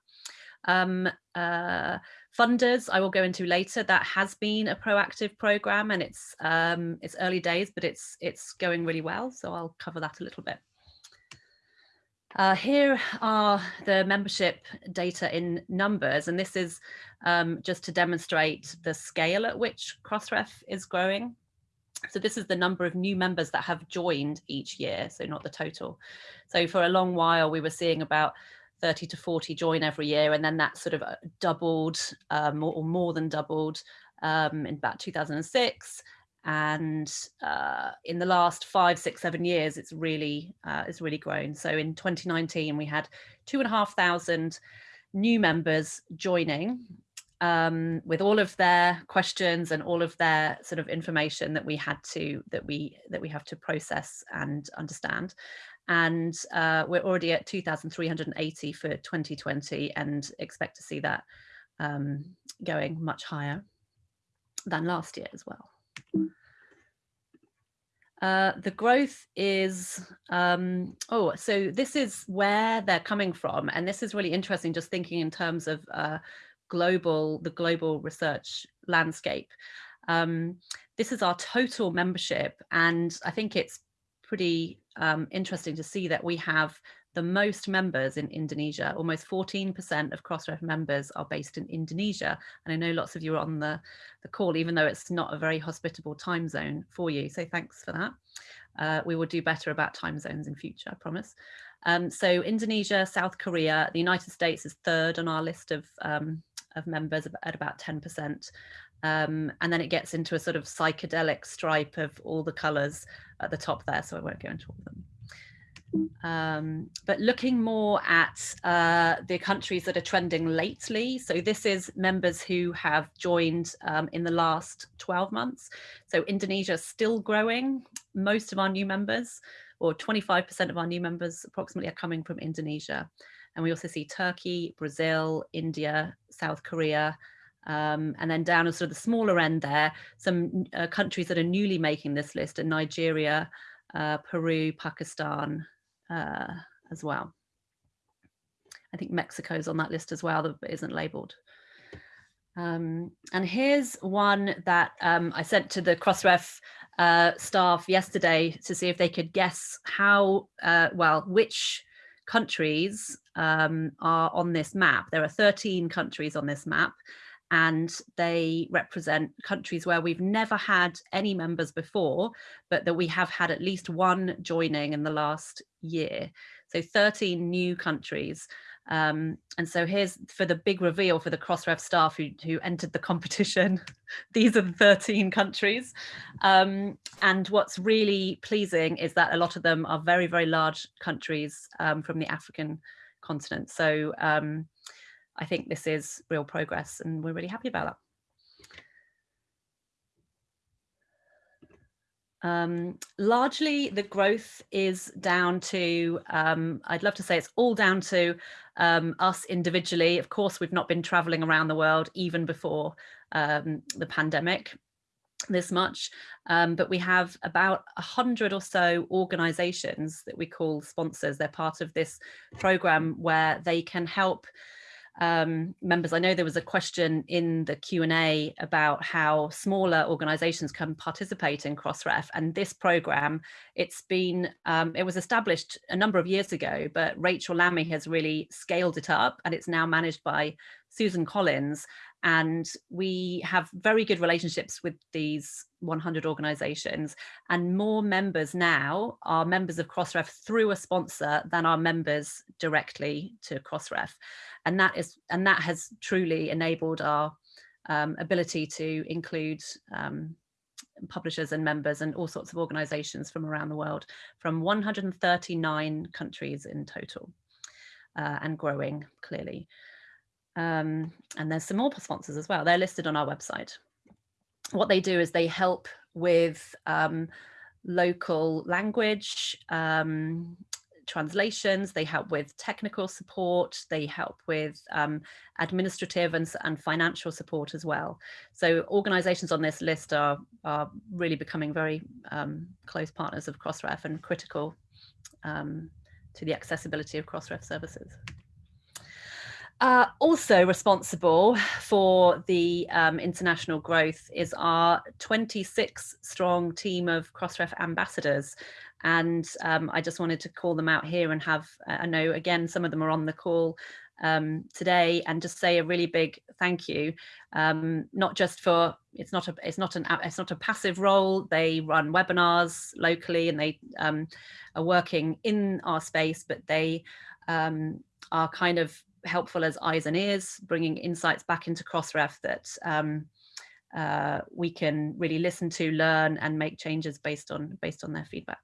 [SPEAKER 3] Um, uh, funders I will go into later. That has been a proactive program and it's um, it's early days, but it's it's going really well. So I'll cover that a little bit. Uh, here are the membership data in numbers, and this is um, just to demonstrate the scale at which Crossref is growing. So this is the number of new members that have joined each year, so not the total. So for a long while, we were seeing about 30 to 40 join every year, and then that sort of uh, doubled um, or, more than doubled um, in about 2006 and uh, in the last five, six, seven years, it's really uh, it's really grown. So in 2019, we had two and a half thousand new members joining um, with all of their questions and all of their sort of information that we had to that we that we have to process and understand. And uh, we're already at 2,380 for 2020 and expect to see that um, going much higher than last year as well. Uh, the growth is, um, oh, so this is where they're coming from. And this is really interesting, just thinking in terms of uh, global, the global research landscape. Um, this is our total membership. And I think it's pretty um, interesting to see that we have the most members in Indonesia. Almost 14% of Crossref members are based in Indonesia. And I know lots of you are on the, the call, even though it's not a very hospitable time zone for you. So thanks for that. Uh, we will do better about time zones in future, I promise. Um, so Indonesia, South Korea, the United States is third on our list of, um, of members at about 10%. Um, and then it gets into a sort of psychedelic stripe of all the colors at the top there, so I won't go into all of them. Um, but looking more at uh, the countries that are trending lately. So this is members who have joined um, in the last 12 months. So Indonesia still growing. Most of our new members, or 25% of our new members approximately are coming from Indonesia. And we also see Turkey, Brazil, India, South Korea, um, and then down at sort of the smaller end there, some uh, countries that are newly making this list are Nigeria, uh, Peru, Pakistan, uh, as well. I think Mexico's on that list as well that isn't labeled. Um, and here's one that um, I sent to the Crossref uh, staff yesterday to see if they could guess how, uh, well, which countries um, are on this map. There are 13 countries on this map. and they represent countries where we've never had any members before, but that we have had at least one joining in the last year. So 13 new countries. Um, and so here's for the big reveal for the Crossref staff who, who entered the competition. <laughs> These are the 13 countries. Um, and what's really pleasing is that a lot of them are very, very large countries um, from the African continent. So um, I think this is real progress and we're really happy about that. Um, largely the growth is down to, um, I'd love to say it's all down to um, us individually. Of course, we've not been traveling around the world even before um, the pandemic this much, um, but we have about a hundred or so organizations that we call sponsors. They're part of this program where they can help um, members. I know there was a question in the Q&A about how smaller organizations can participate in Crossref and this program, it's been, um, it was established a number of years ago, but Rachel Lammey has really scaled it up and it's now managed by Susan Collins and we have very good relationships with these 100 organizations and more members now are members of Crossref through a sponsor than are members directly to Crossref and that is and that has truly enabled our um, ability to include um, publishers and members and all sorts of organizations from around the world from 139 countries in total uh, and growing clearly. Um, and there's some more sponsors as well. They're listed on our website. What they do is they help with um, local language, um, translations, they help with technical support, they help with um, administrative and, and financial support as well. So organizations on this list are, are really becoming very um, close partners of Crossref and critical um, to the accessibility of Crossref services. Uh, also responsible for the um, international growth is our 26 strong team of Crossref ambassadors. And um, I just wanted to call them out here and have, I know again, some of them are on the call um, today and just say a really big thank you, um, not just for, it's not a, it's not an, it's not a passive role. They run webinars locally and they um, are working in our space, but they um, are kind of helpful as eyes and ears, bringing insights back into Crossref that um, uh, we can really listen to, learn, and make changes based on based on their feedback.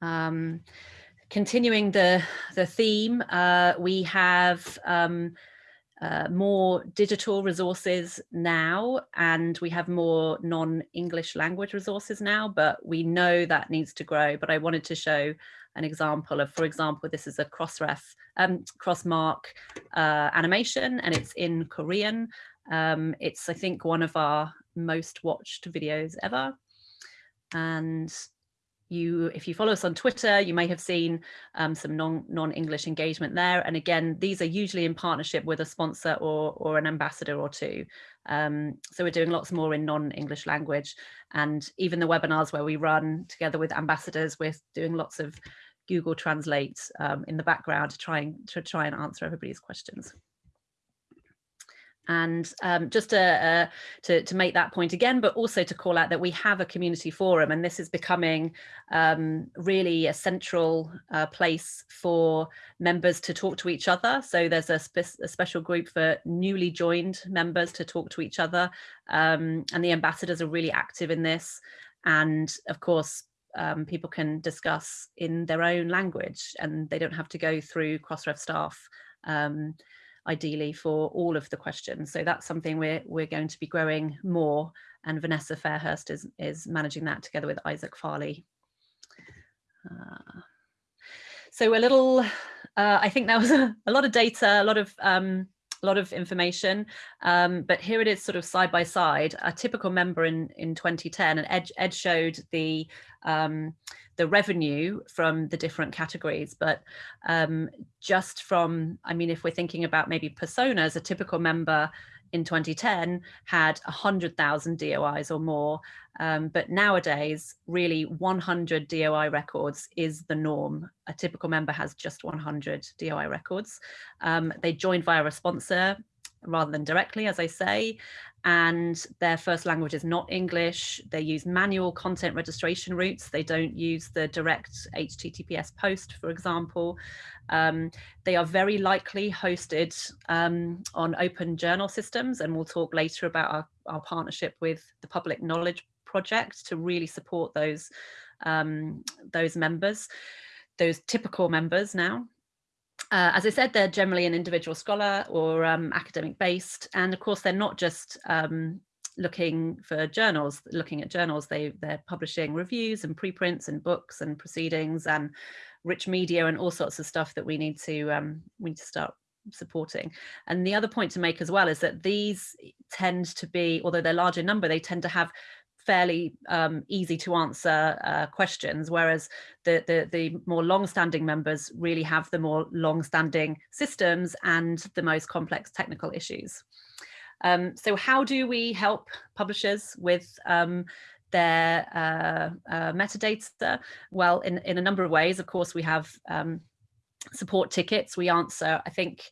[SPEAKER 3] Um, continuing the the theme, uh, we have um, uh, more digital resources now and we have more non-English language resources now, but we know that needs to grow. But I wanted to show an example of, for example, this is a crossref, um, crossmark uh, animation and it's in Korean. Um, it's, I think, one of our most watched videos ever. And you, if you follow us on Twitter, you may have seen um, some non, non-English engagement there. And again, these are usually in partnership with a sponsor or, or an ambassador or two. Um, so we're doing lots more in non-English language. And even the webinars where we run together with ambassadors, we're doing lots of Google Translate um, in the background to try and, to try and answer everybody's questions. And um, just to, uh, to, to, make that point again, but also to call out that we have a community forum and this is becoming um, really a central uh, place for members to talk to each other. So there's a, spe a special group for newly joined members to talk to each other um, and the ambassadors are really active in this. And of course, um, people can discuss in their own language and they don't have to go through Crossref staff um, ideally for all of the questions. So that's something we're, we're going to be growing more and Vanessa Fairhurst is, is managing that together with Isaac Farley. Uh, so a little, uh, I think that was <laughs> a, a, lot of data, a lot of um, a lot of information, um, but here it is sort of side by side, a typical member in, in 2010 and Ed, Ed showed the, um, the revenue from the different categories, but um, just from, I mean, if we're thinking about maybe personas, a typical member in 2010 had 100,000 DOIs or more, um, but nowadays really 100 DOI records is the norm. A typical member has just 100 DOI records. Um, they joined via a sponsor rather than directly, as I say, and their first language is not English. They use manual content registration routes. They don't use the direct HTTPS post, for example. Um, they are very likely hosted um, on open journal systems, and we'll talk later about our, our partnership with the Public Knowledge Project to really support those, um, those members, those typical members now. Uh, as I said, they're generally an individual scholar or um, academic based. And of course, they're not just um, looking for journals, looking at journals, they, they're publishing reviews and preprints and books and proceedings and rich media and all sorts of stuff that we need to, um, we need to start supporting. And the other point to make as well is that these tend to be, although they're large in number, they tend to have fairly um, easy to answer uh, questions, whereas the, the, the more long-standing members really have the more long-standing systems and the most complex technical issues. Um, so how do we help publishers with um, their uh, uh, metadata? Well, in, in a number of ways, of course, we have um, support tickets. We answer, I think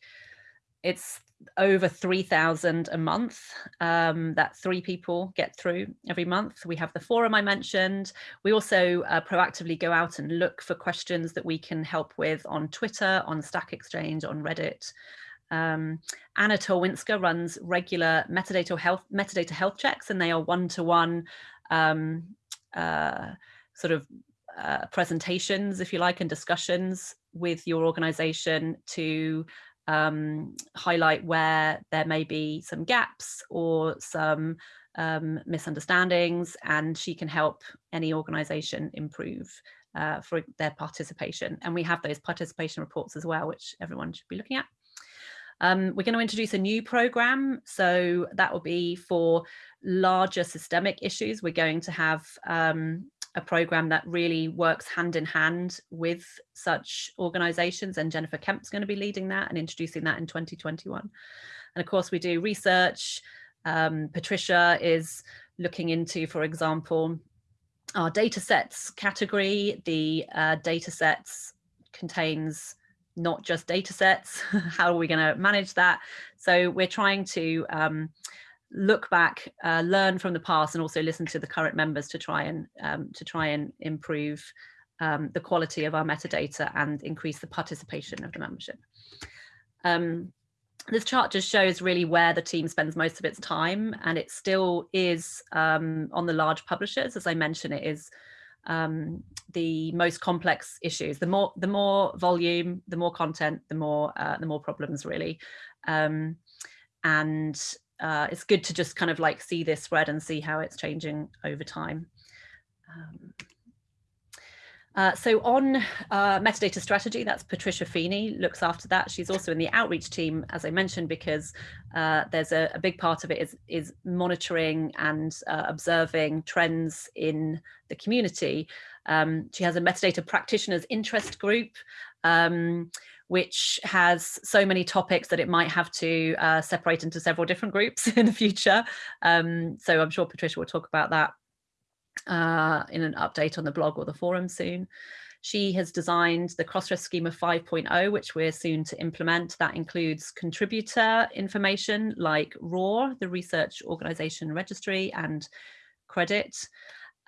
[SPEAKER 3] it's over 3,000 a month um, that three people get through every month. We have the forum I mentioned. We also uh, proactively go out and look for questions that we can help with on Twitter, on Stack Exchange, on Reddit. Um, Anna Tolwinska runs regular metadata health metadata health checks, and they are one-to-one -one, um, uh, sort of uh, presentations, if you like, and discussions with your organization to um, highlight where there may be some gaps or some um, misunderstandings and she can help any organization improve uh, for their participation. And we have those participation reports as well, which everyone should be looking at. Um, we're going to introduce a new program. So that will be for larger systemic issues. We're going to have um, a program that really works hand in hand with such organizations and Jennifer Kemp's going to be leading that and introducing that in 2021. And of course we do research. Um, Patricia is looking into, for example, our data sets category. The uh, data sets contains not just data sets. <laughs> How are we going to manage that? So we're trying to um, look back, uh, learn from the past, and also listen to the current members to try and um, to try and improve um, the quality of our metadata and increase the participation of the membership. Um, this chart just shows really where the team spends most of its time, and it still is um, on the large publishers. As I mentioned, it is um, the most complex issues. The more the more volume, the more content, the more uh, the more problems really. Um, and uh, it's good to just kind of like see this spread and see how it's changing over time. Um, uh, so on uh, metadata strategy, that's Patricia Feeney looks after that. She's also in the outreach team, as I mentioned, because uh, there's a, a, big part of it is, is monitoring and uh, observing trends in the community. Um, she has a metadata practitioners interest group, um, which has so many topics that it might have to uh, separate into several different groups <laughs> in the future. Um, so I'm sure Patricia will talk about that uh, in an update on the blog or the forum soon. She has designed the Crossref Schema 5.0, which we're soon to implement. That includes contributor information like ROR, the Research Organization Registry, and credit.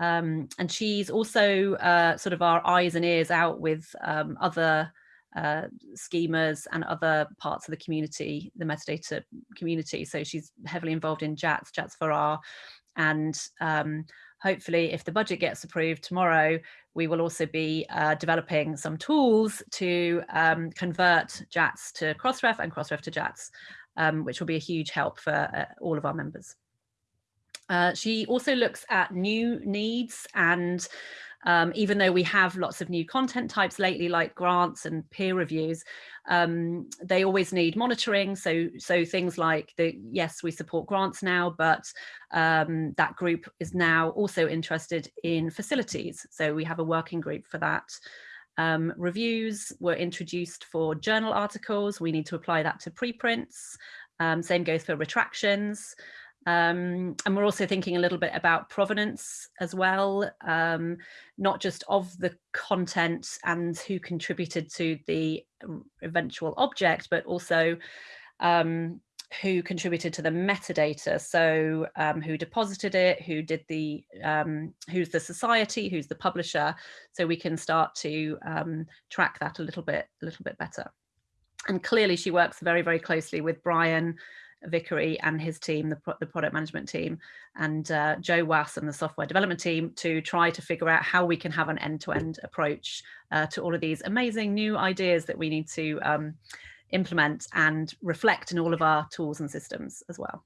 [SPEAKER 3] Um, and she's also uh, sort of our eyes and ears out with um, other uh, schemas and other parts of the community, the metadata community. So she's heavily involved in JATS, JATS4R, and um, hopefully if the budget gets approved tomorrow, we will also be uh, developing some tools to um, convert JATS to Crossref and Crossref to JATS, um, which will be a huge help for uh, all of our members. Uh, she also looks at new needs and um, even though we have lots of new content types lately, like grants and peer reviews, um, they always need monitoring. So, so things like the, yes, we support grants now, but um, that group is now also interested in facilities. So we have a working group for that. Um, reviews were introduced for journal articles. We need to apply that to preprints. Um, same goes for retractions. Um, and we're also thinking a little bit about provenance as well, um, not just of the content and who contributed to the eventual object, but also um, who contributed to the metadata. So um, who deposited it, who did the, um, who's the society, who's the publisher. So we can start to um, track that a little bit, a little bit better. And clearly she works very, very closely with Bryan Vickery and his team, the, the product management team, and uh, Joe Wass and the software development team to try to figure out how we can have an end-to-end -end approach uh, to all of these amazing new ideas that we need to um, implement and reflect in all of our tools and systems as well.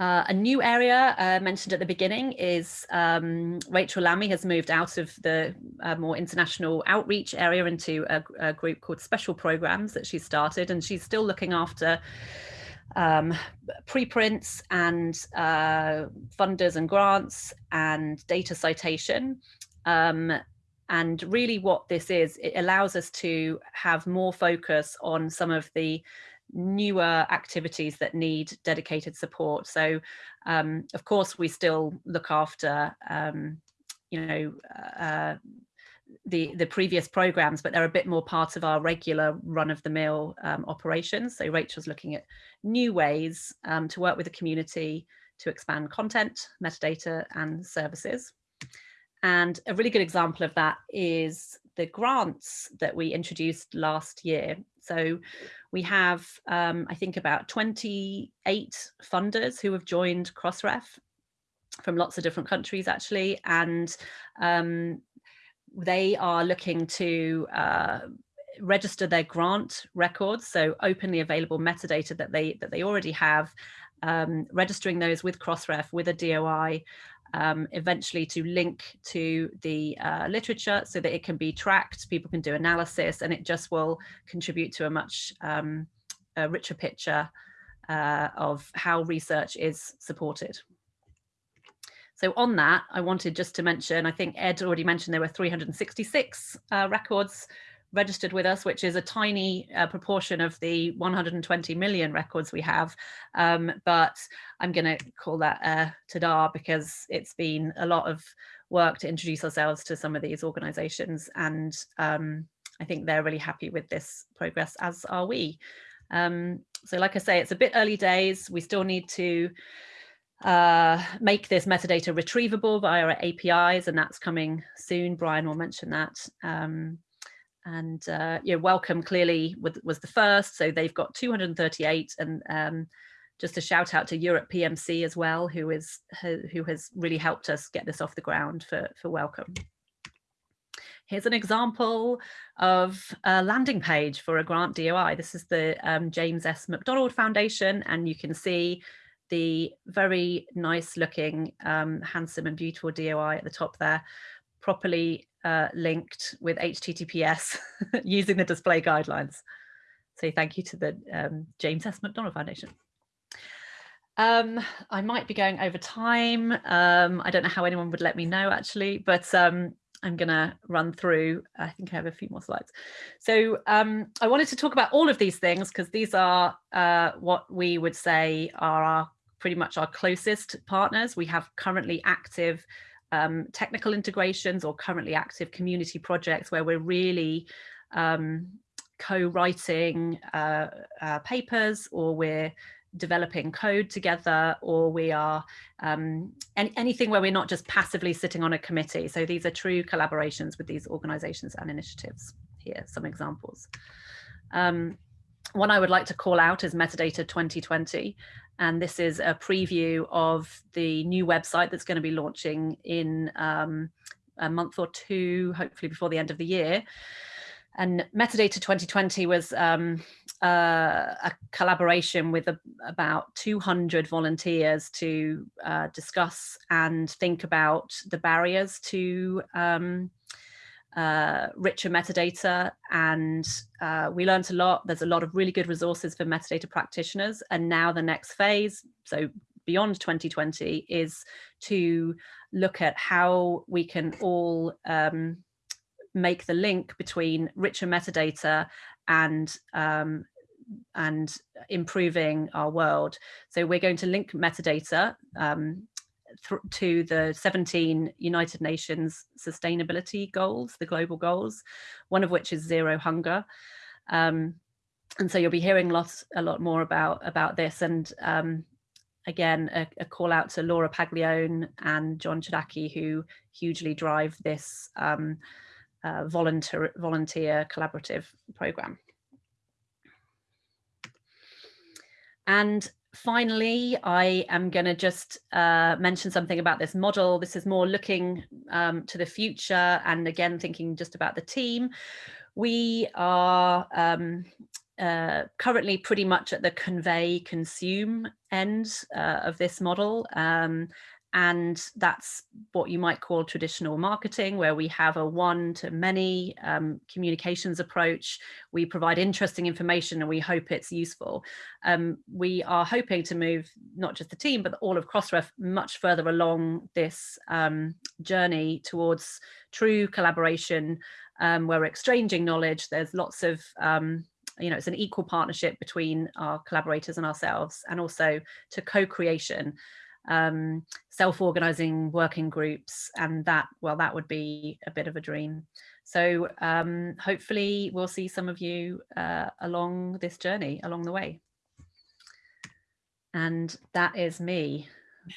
[SPEAKER 3] Uh, a new area uh, mentioned at the beginning is um, Rachel Lammey has moved out of the uh, more international outreach area into a, a, group called Special Programs that she started and she's still looking after um, preprints and uh, funders and grants and data citation. Um, and really what this is, it allows us to have more focus on some of the newer activities that need dedicated support. So um, of course, we still look after, um, you know, uh, the, the previous programs, but they're a bit more part of our regular run of the mill um, operations. So Rachel's looking at new ways um, to work with the community to expand content, metadata and services. And a really good example of that is the grants that we introduced last year. So we have, um, I think, about 28 funders who have joined Crossref from lots of different countries, actually. And um, they are looking to uh, register their grant records, so openly available metadata that they that they already have, um, registering those with Crossref with a DOI um, eventually to link to the uh, literature so that it can be tracked, people can do analysis, and it just will contribute to a much um, a richer picture uh, of how research is supported. So on that, I wanted just to mention, I think Ed already mentioned there were 366 uh, records registered with us, which is a tiny uh, proportion of the 120 million records we have. Um, but I'm going to call that uh, tada because it's been a lot of work to introduce ourselves to some of these organizations. And um, I think they're really happy with this progress, as are we. Um, so like I say, it's a bit early days. We still need to uh, make this metadata retrievable via our APIs, and that's coming soon. Brian will mention that. Um, and uh, yeah, Wellcome clearly was the first, so they've got 238 and um, just a shout out to Europe PMC as well, who is who has really helped us get this off the ground for, for Wellcome. Here's an example of a landing page for a grant DOI. This is the um, James S. McDonnell Foundation, and you can see the very nice looking, um, handsome and beautiful DOI at the top there, properly uh, linked with HTTPS <laughs> using the display guidelines. So thank you to the um, James S. McDonnell Foundation. Um, I might be going over time. Um, I don't know how anyone would let me know actually, but um, I'm going to run through. I think I have a few more slides. So um, I wanted to talk about all of these things because these are uh, what we would say are our pretty much our closest partners. We have currently active um, technical integrations or currently active community projects where we're really um, co-writing uh, uh, papers or we're developing code together or we are um, any, anything where we're not just passively sitting on a committee. So these are true collaborations with these organizations and initiatives. Here, some examples. Um, one I would like to call out is Metadata 2020. And this is a preview of the new website that's going to be launching in um, a month or two, hopefully before the end of the year. And Metadata 2020 was um, uh, a collaboration with a, about 200 volunteers to uh, discuss and think about the barriers to um, uh, richer metadata and uh, we learned a lot. There's a lot of really good resources for metadata practitioners. And now the next phase, so beyond 2020, is to look at how we can all um, make the link between richer metadata and um, and improving our world. So we're going to link metadata um, to the 17 United Nations sustainability goals, the global goals, one of which is zero hunger. Um, and so you'll be hearing lots, a lot more about, about this. And um, again, a, a, call out to Laura Paglione and John Chodacki, who hugely drive this um, uh, volunteer, volunteer collaborative program. And finally, I am going to just uh, mention something about this model. This is more looking um, to the future and again, thinking just about the team. We are um, uh, currently pretty much at the convey consume end uh, of this model. Um, and that's what you might call traditional marketing, where we have a one to many um, communications approach. We provide interesting information and we hope it's useful. Um, we are hoping to move not just the team, but all of Crossref much further along this um, journey towards true collaboration, um, where we're exchanging knowledge. There's lots of um, you know, it's an equal partnership between our collaborators and ourselves and also to co-creation um, self-organizing working groups and that, well, that would be a bit of a dream. So um, hopefully we'll see some of you uh, along this journey, along the way. And that is me. I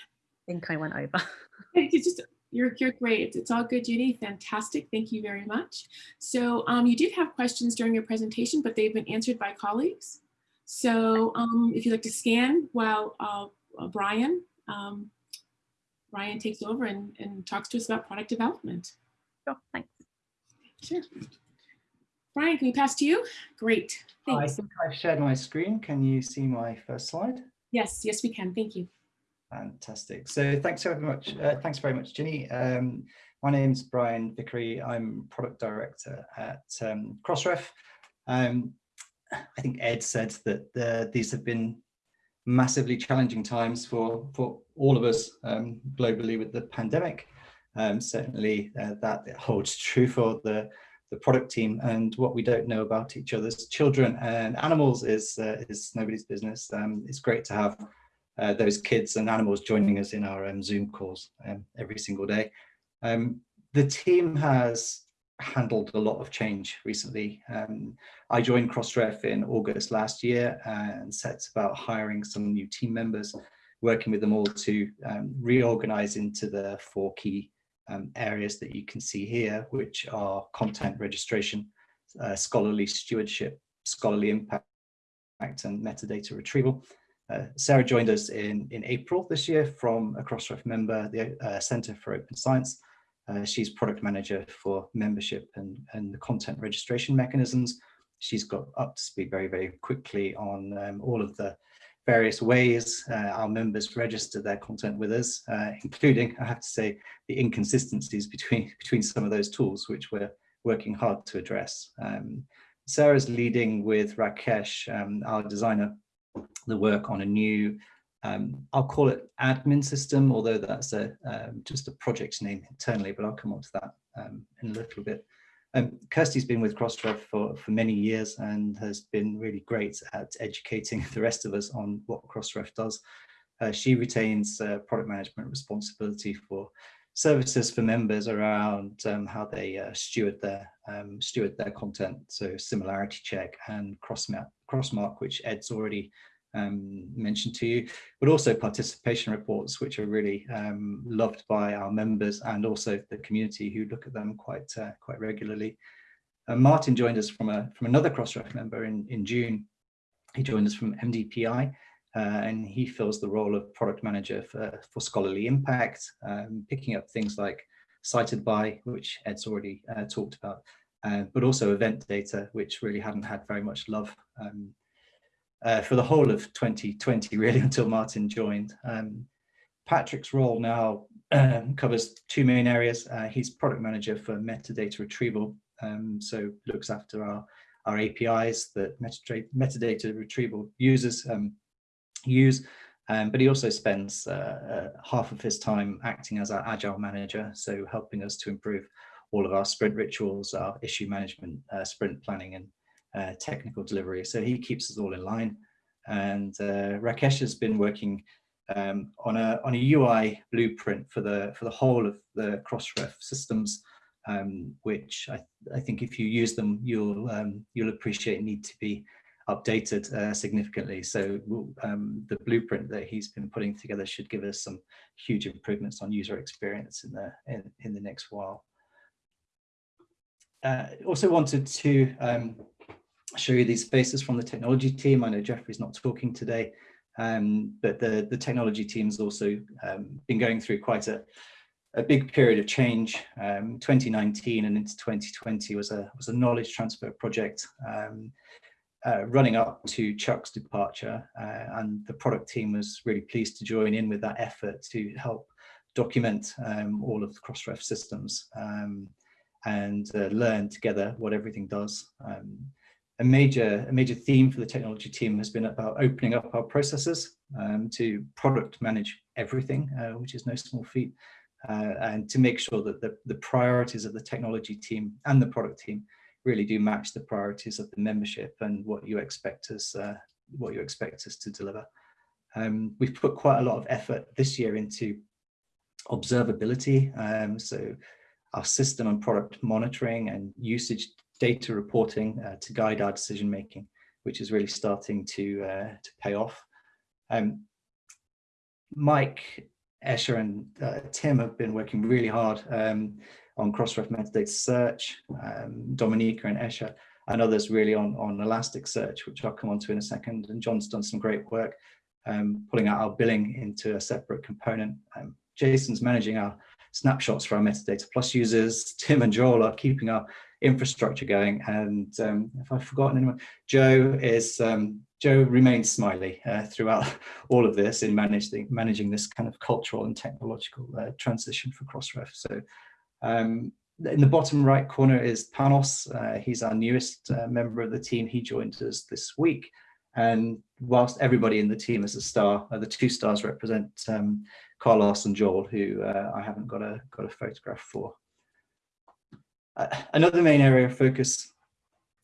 [SPEAKER 3] think I went over. <laughs>
[SPEAKER 1] It's just, you're, you're great. It's, all good, Judy. Fantastic. Thank you very much. So um, you did have questions during your presentation, but they've been answered by colleagues. So um, if you'd like to scan while uh, Brian um, Ryan takes over and, and talks to us about product development.
[SPEAKER 3] Sure, thanks.
[SPEAKER 1] Sure. Brian, can we pass to you? Great,
[SPEAKER 4] thanks. I think I've shared my screen. Can you see my first slide?
[SPEAKER 1] Yes, yes, we can. Thank you.
[SPEAKER 4] Fantastic. So thanks very much. Uh, thanks very much, Ginny. Um, my name's Bryan Vickery. I'm product director at um, Crossref. Um, I think Ed said that the, these have been massively challenging times for, for all of us um, globally with the pandemic. Um, certainly uh, that holds true for the, the product team and what we don't know about each other's children and animals is, uh, is nobody's business. Um, it's great to have uh, those kids and animals joining us in our um, Zoom calls um, every single day. Um, the team has handled a lot of change recently. Um, I joined Crossref in August last year and set about hiring some new team members, working with them all to um, reorganize into the four key um, areas that you can see here, which are content registration, uh, scholarly stewardship, scholarly impact, and metadata retrieval. Uh, Sarah joined us in, in April this year from a Crossref member, the uh, Center for Open Science, uh, she's product manager for membership and, and the content registration mechanisms. She's got up to speed very, very quickly on um, all of the various ways uh, our members register their content with us, uh, including, I have to say, the inconsistencies between, <laughs> between some of those tools, which we're working hard to address. Um, Sarah's leading with Rakesh, um, our designer, the work on a new um, I'll call it admin system, although that's a um, just a project name internally, but I'll come on to that um, in a little bit. Um, Kirsty's been with Crossref for, for many years and has been really great at educating <laughs> the rest of us on what Crossref does. Uh, she retains uh, product management responsibility for services for members around um, how they uh, steward their um, steward their content. So similarity check and crossmark, crossmark which Ed's already um, mentioned to you, but also participation reports, which are really um, loved by our members and also the community who look at them quite uh, quite regularly. Uh, Martin joined us from a from another Crossref member in in June. He joined us from MDPI, uh, and he fills the role of product manager for for scholarly impact, um, picking up things like cited by, which Ed's already uh, talked about, uh, but also event data, which really hadn't had very much love um, uh, for the whole of 2020, really, <laughs> until Martin joined. Um, Patrick's role now um, covers two main areas. Uh, he's product manager for metadata retrieval, um, so looks after our, our APIs that metadata, metadata retrieval users um, use, um, but he also spends uh, uh, half of his time acting as our agile manager, so helping us to improve all of our sprint rituals, our issue management, uh, sprint planning, and uh, technical delivery. So he keeps us all in line. And uh, Rakesh has been working um, on a on a UI blueprint for the for the whole of the Crossref systems, um, which I, I think if you use them, you'll um, you'll appreciate need to be updated uh, significantly. So um, the blueprint that he's been putting together should give us some huge improvements on user experience in the in, in the next while. Uh, also wanted to um, show you these faces from the technology team. I know Jeffrey's not talking today, um, but the, the technology team's also um, been going through quite a, a big period of change. Um, 2019 and into 2020 was a, was a knowledge transfer project um, uh, running up to Chuck's departure uh, and the product team was really pleased to join in with that effort to help document um, all of the Crossref systems um, and uh, learn together what everything does. Um, a major a major theme for the technology team has been about opening up our processes um, to product manage everything, uh, which is no small feat, uh, and to make sure that the, the priorities of the technology team and the product team really do match the priorities of the membership and what you expect us uh, what you expect us to deliver. Um, we've put quite a lot of effort this year into observability, um, so our system and product monitoring and usage data reporting uh, to guide our decision making, which is really starting to uh, to pay off. Um, Mike, Esha, and uh, Tim have been working really hard um, on Crossref metadata search. Um, Dominika and Esha and others really on on Elasticsearch, which I'll come on to in a second. And John's done some great work um, pulling out our billing into a separate component. Um, Jason's managing our snapshots for our metadata plus users. Tim and Joel are keeping our infrastructure going. And um, if I've forgotten anyone, Joe is um, Joe remains smiley uh, throughout <laughs> all of this in managing managing this kind of cultural and technological uh, transition for Crossref. So um, in the bottom right corner is Panos. Uh, he's our newest uh, member of the team. He joined us this week. And whilst everybody in the team is a star, uh, the two stars represent um, Carlos and Joel, who uh, I haven't got a got a photograph for. Uh, another main area of focus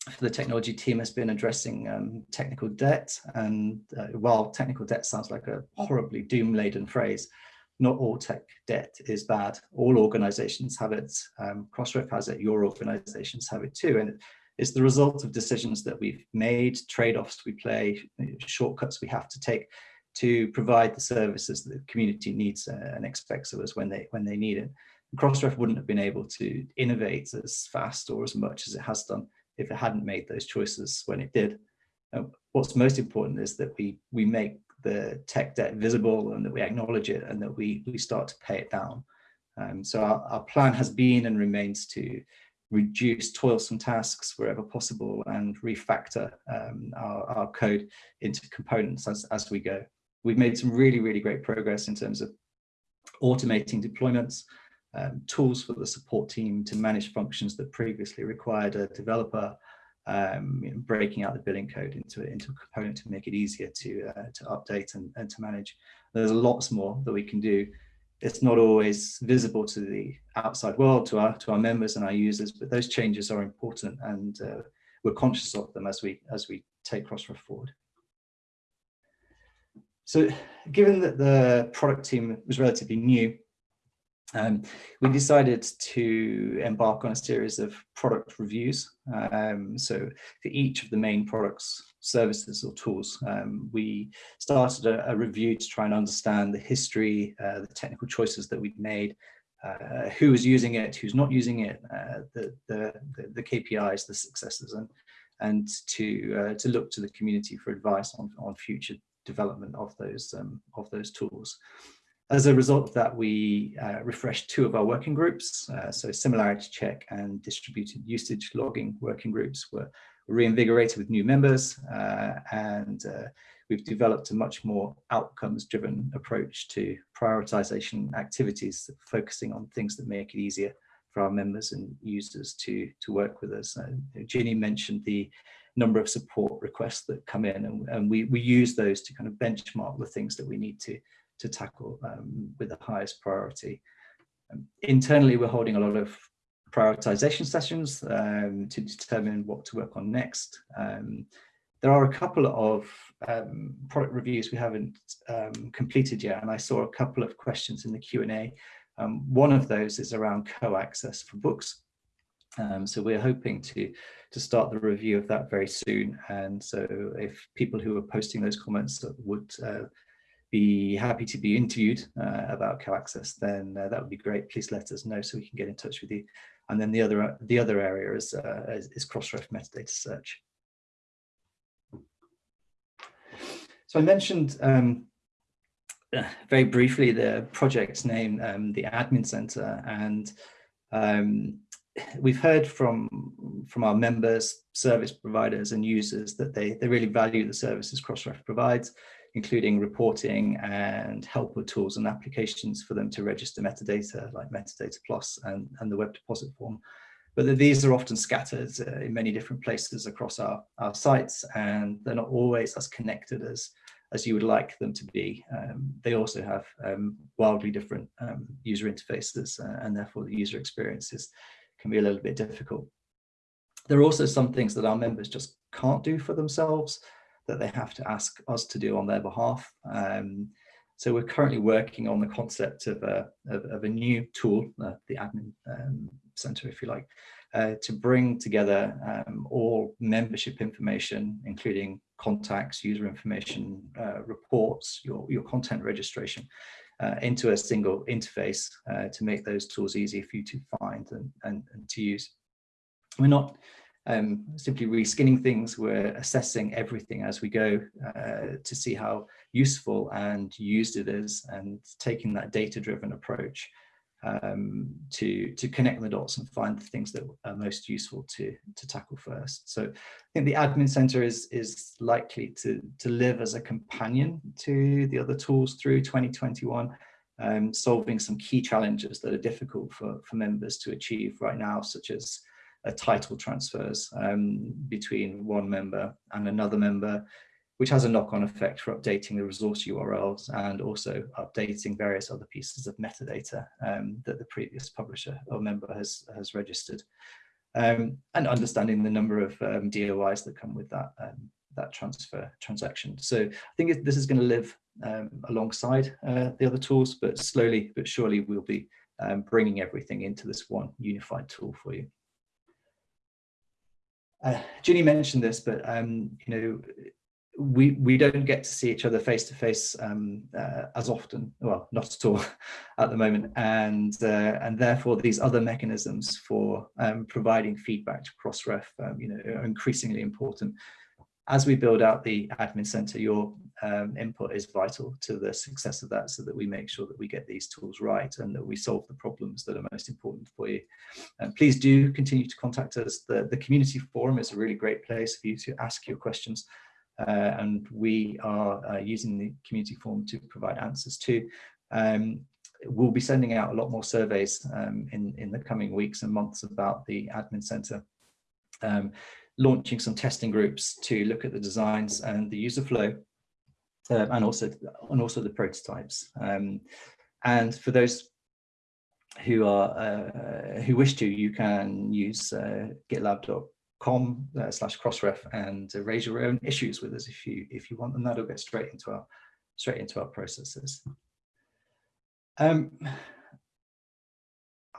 [SPEAKER 4] for the technology team has been addressing um, technical debt. And uh, while technical debt sounds like a horribly doom-laden phrase, not all tech debt is bad. All organizations have it. Um, Crossref has it. Your organizations have it too. And it's the result of decisions that we've made, trade-offs we play, shortcuts we have to take to provide the services that the community needs uh, and expects of us when they when they need it. Crossref wouldn't have been able to innovate as fast or as much as it has done if it hadn't made those choices when it did. What's most important is that we we make the tech debt visible and that we acknowledge it and that we we start to pay it down. Um, so our, our plan has been and remains to reduce toilsome tasks wherever possible and refactor um, our, our code into components as, as we go. We've made some really, really great progress in terms of automating deployments, um, tools for the support team to manage functions that previously required a developer, um, you know, breaking out the billing code into, into a component to make it easier to, uh, to update and, and to manage. There's lots more that we can do. It's not always visible to the outside world, to our, to our members and our users, but those changes are important and uh, we're conscious of them as we, as we take Crossref forward. So given that the product team was relatively new, um, we decided to embark on a series of product reviews. Um, so for each of the main products, services or tools, um, we started a, a, review to try and understand the history, uh, the technical choices that we'd made, uh, who was using it, who's not using it, uh, the, the, the, KPIs, the successes, and, and to, uh, to look to the community for advice on, on future development of those, um, of those tools. As a result of that, we uh, refreshed two of our working groups. Uh, so similarity check and distributed usage logging working groups were reinvigorated with new members uh, and uh, we've developed a much more outcomes driven approach to prioritization activities focusing on things that make it easier for our members and users to to work with us. Uh, Ginny mentioned the number of support requests that come in and, and we, we use those to kind of benchmark the things that we need to to tackle um, with the highest priority. Um, internally, we're holding a lot of prioritization sessions um, to determine what to work on next. Um, there are a couple of um, product reviews we haven't completed yet, and I saw a couple of questions in the Q&A. One of those is around co-access for books. Um, so we're hoping to, to start the review of that very soon. And so if people who are posting those comments would uh, be happy to be interviewed uh, about co-access, then uh, that would be great. Please let us know so we can get in touch with you. And then the other the other area is, uh, is, is Crossref metadata search. So I mentioned um, very briefly the project's name, um, the Admin Center, and um, we've heard from from our members, service providers, and users that they they really value the services Crossref provides, including reporting and helper tools and applications for them to register metadata like Metadata Plus and and the web deposit form. But these are often scattered uh, in many different places across our, our sites and they're not always as connected as as you would like them to be. Um, they also have um, wildly different um, user interfaces uh, and therefore the user experiences can be a little bit difficult. There are also some things that our members just can't do for themselves that they have to ask us to do on their behalf. Um, so we're currently working on the concept of a, of, of a new tool, uh, the admin um, center, if you like, uh, to bring together um, all membership information, including contacts, user information, uh, reports, your, your content registration, uh, into a single interface uh, to make those tools easy for you to find and, and, and to use. We're not um, simply reskinning things, we're assessing everything as we go uh, to see how useful and used it is and taking that data-driven approach um, to, to connect the dots and find the things that are most useful to, to tackle first. So I think the admin center is, is likely to, to live as a companion to the other tools through 2021, um, solving some key challenges that are difficult for, for members to achieve right now, such as title transfers um, between one member and another member, which has a knock-on effect for updating the resource URLs and also updating various other pieces of metadata um, that the previous publisher or member has, has registered. Um, and understanding the number of um, DOIs that come with that, um, that transfer transaction. So I think this is going to live um, alongside uh, the other tools, but slowly but surely we'll be bringing everything into this one unified tool for you. Uh, Ginny mentioned this, but um, you know, we we don't get to see each other face to face um, uh, as often. Well not at all <laughs> at the moment. And uh, and therefore these other mechanisms for um, providing feedback to crossref um, you know are increasingly important as we build out the admin center your um, input is vital to the success of that so that we make sure that we get these tools right and that we solve the problems that are most important for you. And please do continue to contact us. The the community forum is a really great place for you to ask your questions uh, and we are uh, using the community forum to provide answers to. Um, we'll be sending out a lot more surveys um, in, in the coming weeks and months about the admin center, um, launching some testing groups to look at the designs and the user flow, uh, and also and also the prototypes. Um, and for those who are uh, who wish to, you can use uh, GitLab com uh, slash crossref and raise your own issues with us if you if you want and that'll get straight into our straight into our processes um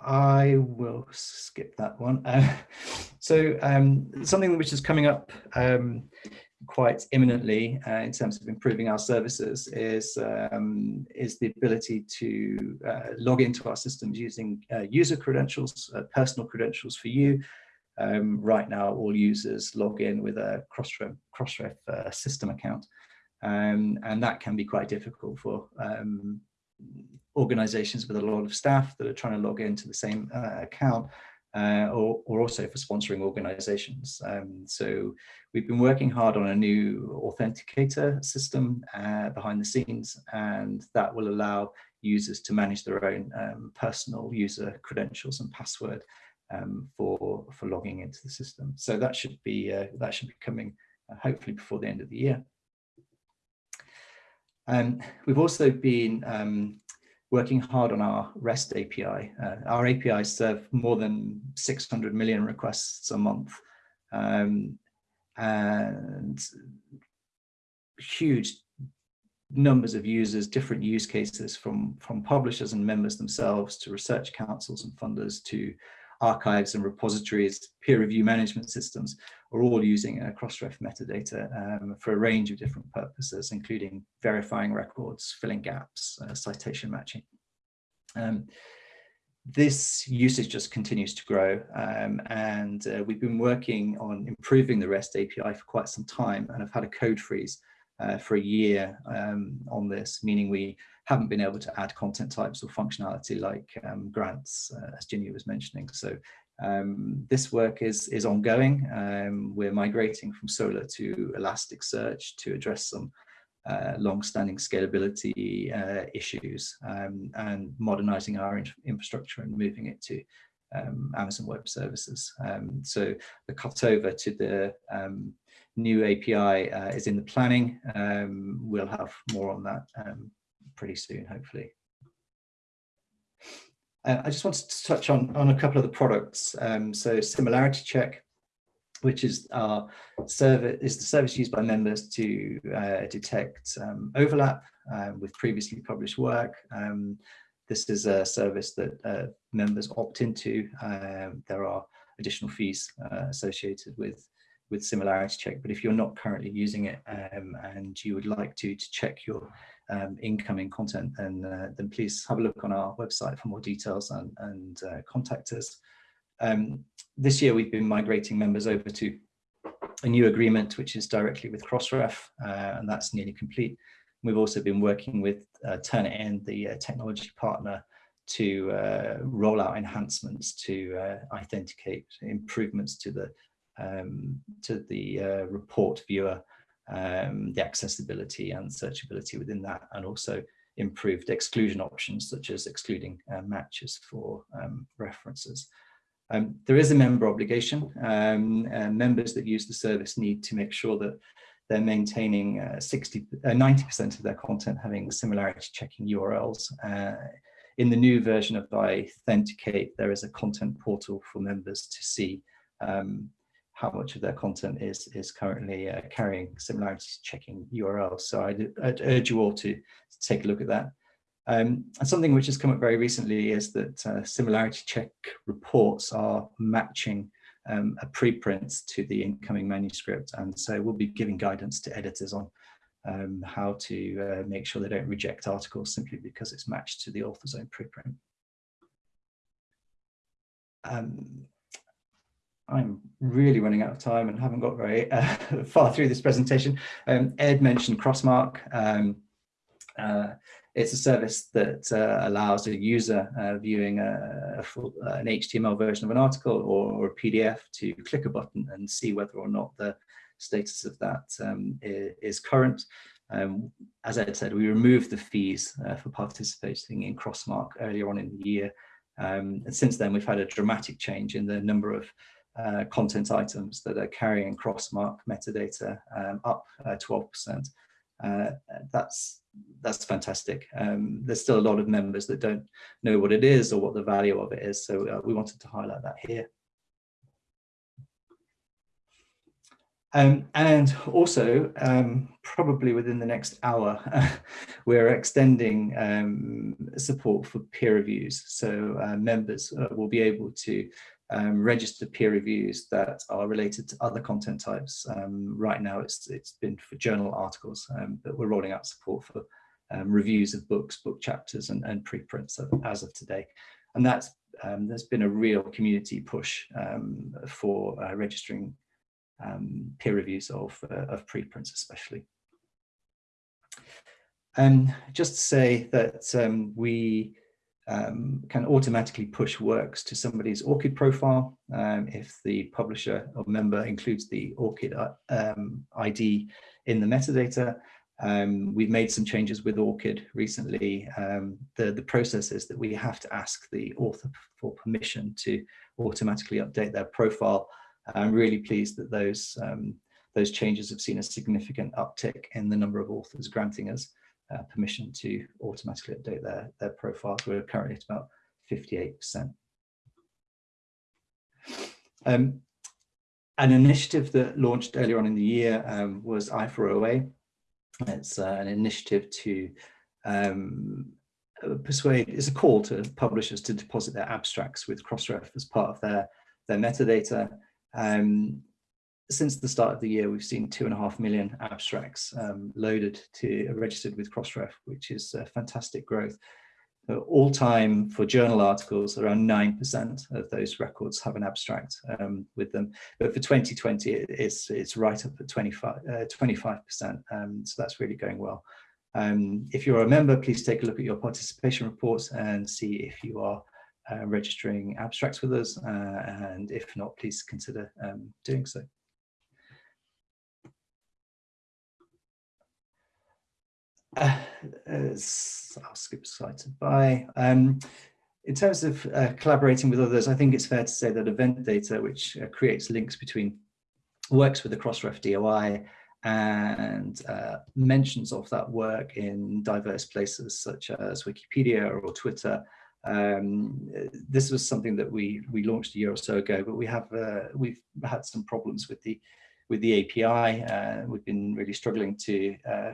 [SPEAKER 4] i will skip that one uh, <laughs> so um something which is coming up um quite imminently uh, in terms of improving our services is um, is the ability to uh, log into our systems using uh, user credentials, uh, personal credentials for you, um, right now, all users log in with a Crossref, Crossref uh, system account. Um, and that can be quite difficult for um, organizations with a lot of staff that are trying to log into the same uh, account uh, or, or, also for sponsoring organizations. Um, so we've been working hard on a new authenticator system uh, behind the scenes, and that will allow users to manage their own um, personal user credentials and password um, for for logging into the system. So that should be uh, that should be coming uh, hopefully before the end of the year. Um, we've also been um, working hard on our REST API. Uh, our APIs serve more than 600 million requests a month. Um, and huge numbers of users, different use cases from, from publishers and members themselves to research councils and funders to archives and repositories, peer review management systems are all using uh, Crossref metadata um, for a range of different purposes, including verifying records, filling gaps, uh, citation matching. Um, this usage just continues to grow um, and uh, we've been working on improving the REST API for quite some time and have had a code freeze uh, for a year um, on this, meaning we haven't been able to add content types or functionality like um, grants, uh, as Ginny was mentioning. So um, this work is, is ongoing. Um, we're migrating from Solr to Elasticsearch to address some uh, long-standing scalability uh, issues um, and modernizing our in infrastructure and moving it to um, Amazon Web Services. Um, so the cutover to the um, new API uh, is in the planning. We'll have more on that pretty soon, hopefully. Uh, I just wanted to touch on, on a couple of the products. Um, so Similarity Check, which is our service, is the service used by members to uh, detect um, overlap uh, with previously published work. Um, this is a service that uh, members opt into. Um, there are additional fees uh, associated with with similarity check but if you're not currently using it um, and you would like to to check your um, incoming content, and uh, then please have a look on our website for more details and, and uh, contact us. Um, this year we've been migrating members over to a new agreement which is directly with Crossref uh, and that's nearly complete. We've also been working with uh, Turnitin, the uh, technology partner, to uh, roll out enhancements to uh, iThenticate improvements to the um, to the uh, report viewer um, the accessibility and searchability within that, and also improved exclusion options such as excluding uh, matches for um, references. Um, there is a member obligation. Um, members that use the service need to make sure that they're maintaining uh, 60, 90% uh, of their content having similarity checking URLs. Uh, in the new version of iThenticate, there is a content portal for members to see um, how much of their content is is currently uh, carrying similarity checking URLs. So I'd, I'd, urge you all to, to, take a look at that. Um, and something which has come up very recently is that uh, similarity check reports are matching um, a preprint to the incoming manuscript. And so we'll be giving guidance to editors on um, how to uh, make sure they don't reject articles simply because it's matched to the author's own preprint. Um, I'm really running out of time and haven't got very uh, <laughs> far through this presentation. Um, Ed mentioned Crossmark. Um, uh, it's a service that uh, allows a user uh, viewing a, a full, uh, an HTML version of an article or, or, a PDF to click a button and see whether or not the status of that um, is, current. Um, as Ed said, we removed the fees uh, for participating in Crossmark earlier on in the year. Um, and since then, we've had a dramatic change in the number of uh, content items that are carrying crossmark metadata um, up 12%. Uh, uh, that's that's fantastic. Um, there's still a lot of members that don't know what it is or what the value of it is. So uh, we wanted to highlight that here. Um, and also, um, probably within the next hour, <laughs> we're extending um, support for peer reviews. So uh, members uh, will be able to um, register peer reviews that are related to other content types. Um, right now, it's it's been for journal articles, um, but we're rolling out support for um, reviews of books, book chapters, and, and preprints as of today. And that's um, there's been a real community push um, for uh, registering peer reviews of uh, of preprints, especially. And just to say that we um, can automatically push works to somebody's ORCID profile um, if the publisher or member includes the ORCID um, ID in the metadata. Um, we've made some changes with ORCID recently. Um, the, the process is that we have to ask the author for permission to automatically update their profile. I'm really pleased that those, um, those changes have seen a significant uptick in the number of authors granting us uh, permission to automatically update their, their profiles. We're currently at about 58%. Um, an initiative that launched earlier on in the year um, was I4OA. It's uh, an initiative to um, persuade, it's a call to publishers to deposit their abstracts with Crossref as part of their, their metadata. Um, since the start of the year, we've seen two and a half million abstracts um, loaded to registered with Crossref, which is fantastic growth. Uh, all time for journal articles, around 9% of those records have an abstract um, with them. But for 2020, it's, it's right up at 25, uh, 25%. Um, so that's really going well. Um, if you're a member, please take a look at your participation reports and see if you are uh, registering abstracts with us. Uh, and if not, please consider um, doing so. Uh, I'll skip slide to buy. Um, in terms of uh, collaborating with others, I think it's fair to say that event data, which uh, creates links between, works with the Crossref DOI and uh, mentions of that work in diverse places such as Wikipedia or Twitter. Um, this was something that we we launched a year or so ago, but we have uh, we've had some problems with the with the API. Uh, we've been really struggling to uh,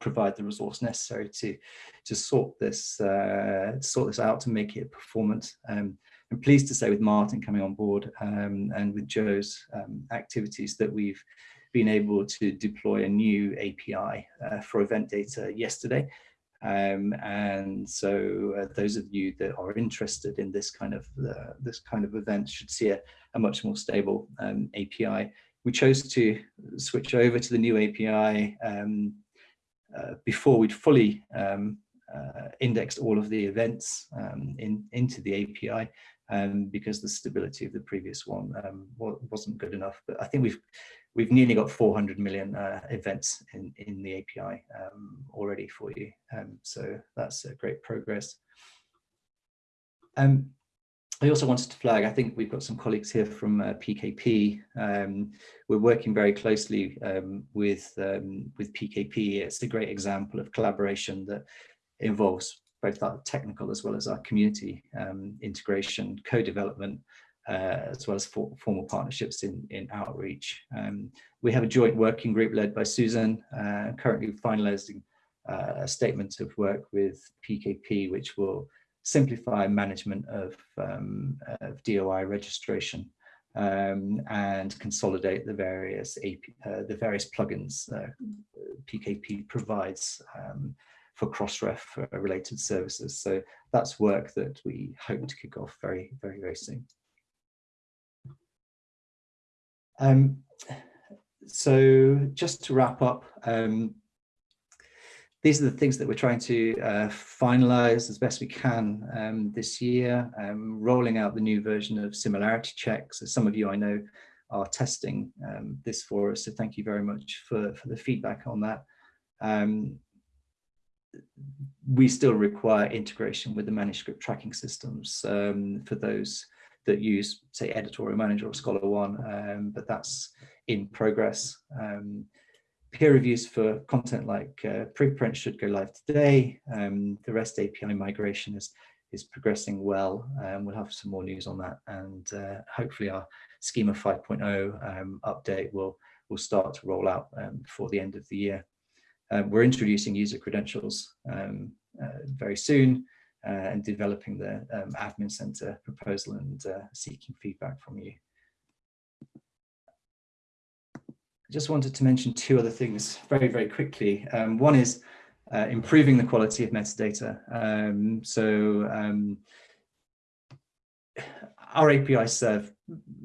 [SPEAKER 4] provide the resource necessary to to sort this uh, sort this out to make it performant. Um, I'm pleased to say with Martin coming on board um, and with Joe's um, activities that we've been able to deploy a new API uh, for event data yesterday. Um, and so uh, those of you that are interested in this kind of uh, this kind of event should see a, a much more stable um, API. We chose to switch over to the new API um, before we'd fully um, uh, indexed all of the events um, in, into the API um, because the stability of the previous one um, wasn't good enough. But I think we've we've nearly got 400 million uh, events in, in the API um, already for you. Um, so that's a great progress. Um, I also wanted to flag, I think we've got some colleagues here from uh, PKP. Um, we're working very closely um, with, um, with PKP. It's a great example of collaboration that involves both our technical as well as our community um, integration, co-development, uh, as well as for, formal partnerships in, in outreach. Um, we have a joint working group led by Susan, uh, currently finalizing uh, a statement of work with PKP, which will simplify management of, um, of DOI registration um, and consolidate the various AP, uh, the various plugins uh, PKP provides um, for Crossref related services. So that's work that we hope to kick off very, very, very soon. Um, so just to wrap up, um, these are the things that we're trying to uh, finalize as best we can um, this year, um, rolling out the new version of similarity checks. As some of you I know are testing um, this for us, so thank you very much for, for the feedback on that. Um, we still require integration with the manuscript tracking systems um, for those that use, say, Editorial Manager or ScholarOne, um, but that's in progress. Um, peer reviews for content like uh, preprint should go live today. Um, the REST API migration is, is progressing well. Um, we'll have some more news on that and uh, hopefully our schema 5.0 um, update will, will start to roll out um, before the end of the year. Um, we're introducing user credentials um, uh, very soon uh, and developing the admin center proposal and uh, seeking feedback from you. I just wanted to mention two other things very, very quickly. Um, one is uh, improving the quality of metadata. Um, so um, our APIs serve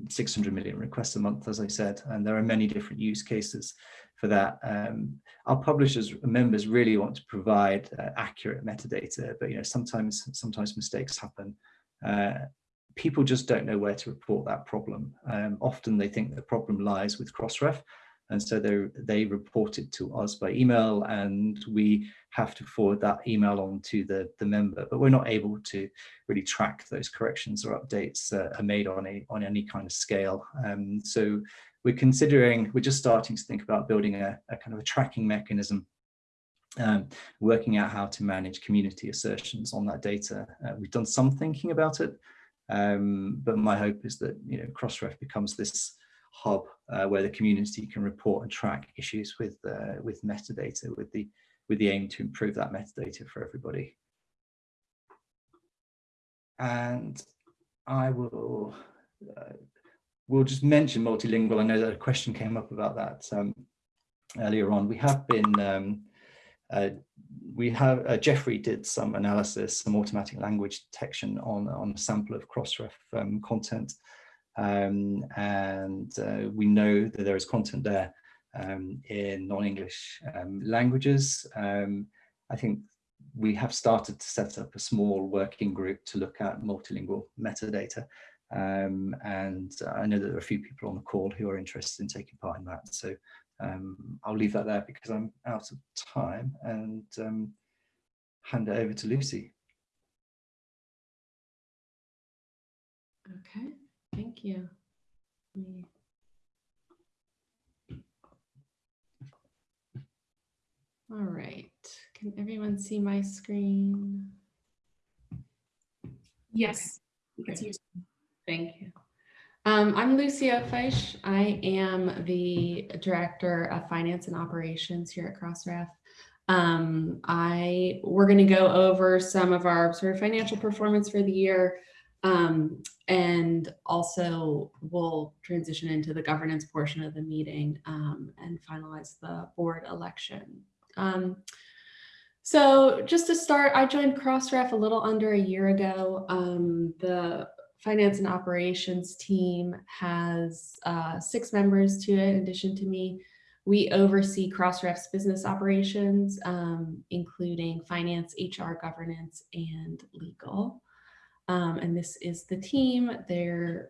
[SPEAKER 4] 600 million requests a month, as I said, and there are many different use cases for that. Um, our publishers members really want to provide uh, accurate metadata, but you know sometimes sometimes mistakes happen. Uh, people just don't know where to report that problem. Um, often they think the problem lies with Crossref, and so they they report it to us by email and we have to forward that email on to the the member but we're not able to really track those corrections or updates uh, are made on a on any kind of scale um, so we're considering we're just starting to think about building a, a kind of a tracking mechanism um, working out how to manage community assertions on that data. Uh, we've done some thinking about it, um, but my hope is that you know Crossref becomes this hub uh, where the community can report and track issues with uh, with metadata, with the with the aim to improve that metadata for everybody. And I will uh, we'll just mention multilingual. I know that a question came up about that um, earlier on. We have been um, uh, we have uh, Jeffrey did some analysis, some automatic language detection on on a sample of Crossref um, content, um, and uh, we know that there is content there um, in non-English um, languages. Um, I think we have started to set up a small working group to look at multilingual metadata. Um, and I know that there are a few people on the call who are interested in taking part in that. So um, I'll leave that there because I'm out of time and hand it over to Lucy.
[SPEAKER 3] Okay, thank you. Me. All right, can everyone see my screen?
[SPEAKER 1] Yes. you can see your-
[SPEAKER 3] Thank you. Um, I'm Lucy Ofiesh. I am the Director of Finance and Operations here at Crossref. Um, I, we're going to go over some of our sort of financial performance for the year. Um, and also we'll transition into the governance portion of the meeting um, and finalize the board election. Um, so just to start, I joined Crossref a little under a year ago. Um, the finance and operations team has uh, six members to it in addition to me. We oversee Crossref's business operations, um, including finance, HR, governance, and legal. Um, and this is the team. They're,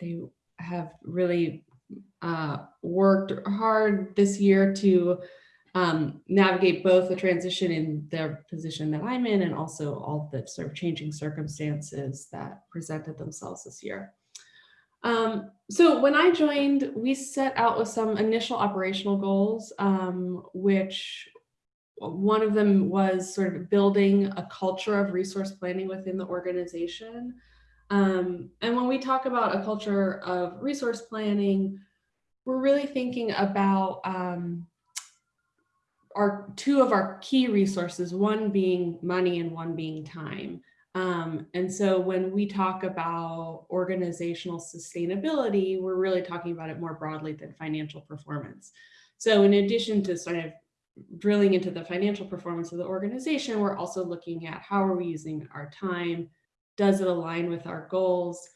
[SPEAKER 3] they have really uh, worked hard this year to um, navigate both the transition in their position that I'm in and also all the sort of changing circumstances that presented themselves this year. Um, so when I joined, we set out with some initial operational goals, um, which one of them was sort of building a culture of resource planning within the organization. Um, and when we talk about a culture of resource planning, we're really thinking about um, our two of our key resources, one being money and one being time. Um, and so when we talk about organizational sustainability, we're really talking about it more broadly than financial performance. So in addition to sort of drilling into the financial performance of the organization, we're also looking at how are we using our time? Does it align with our goals?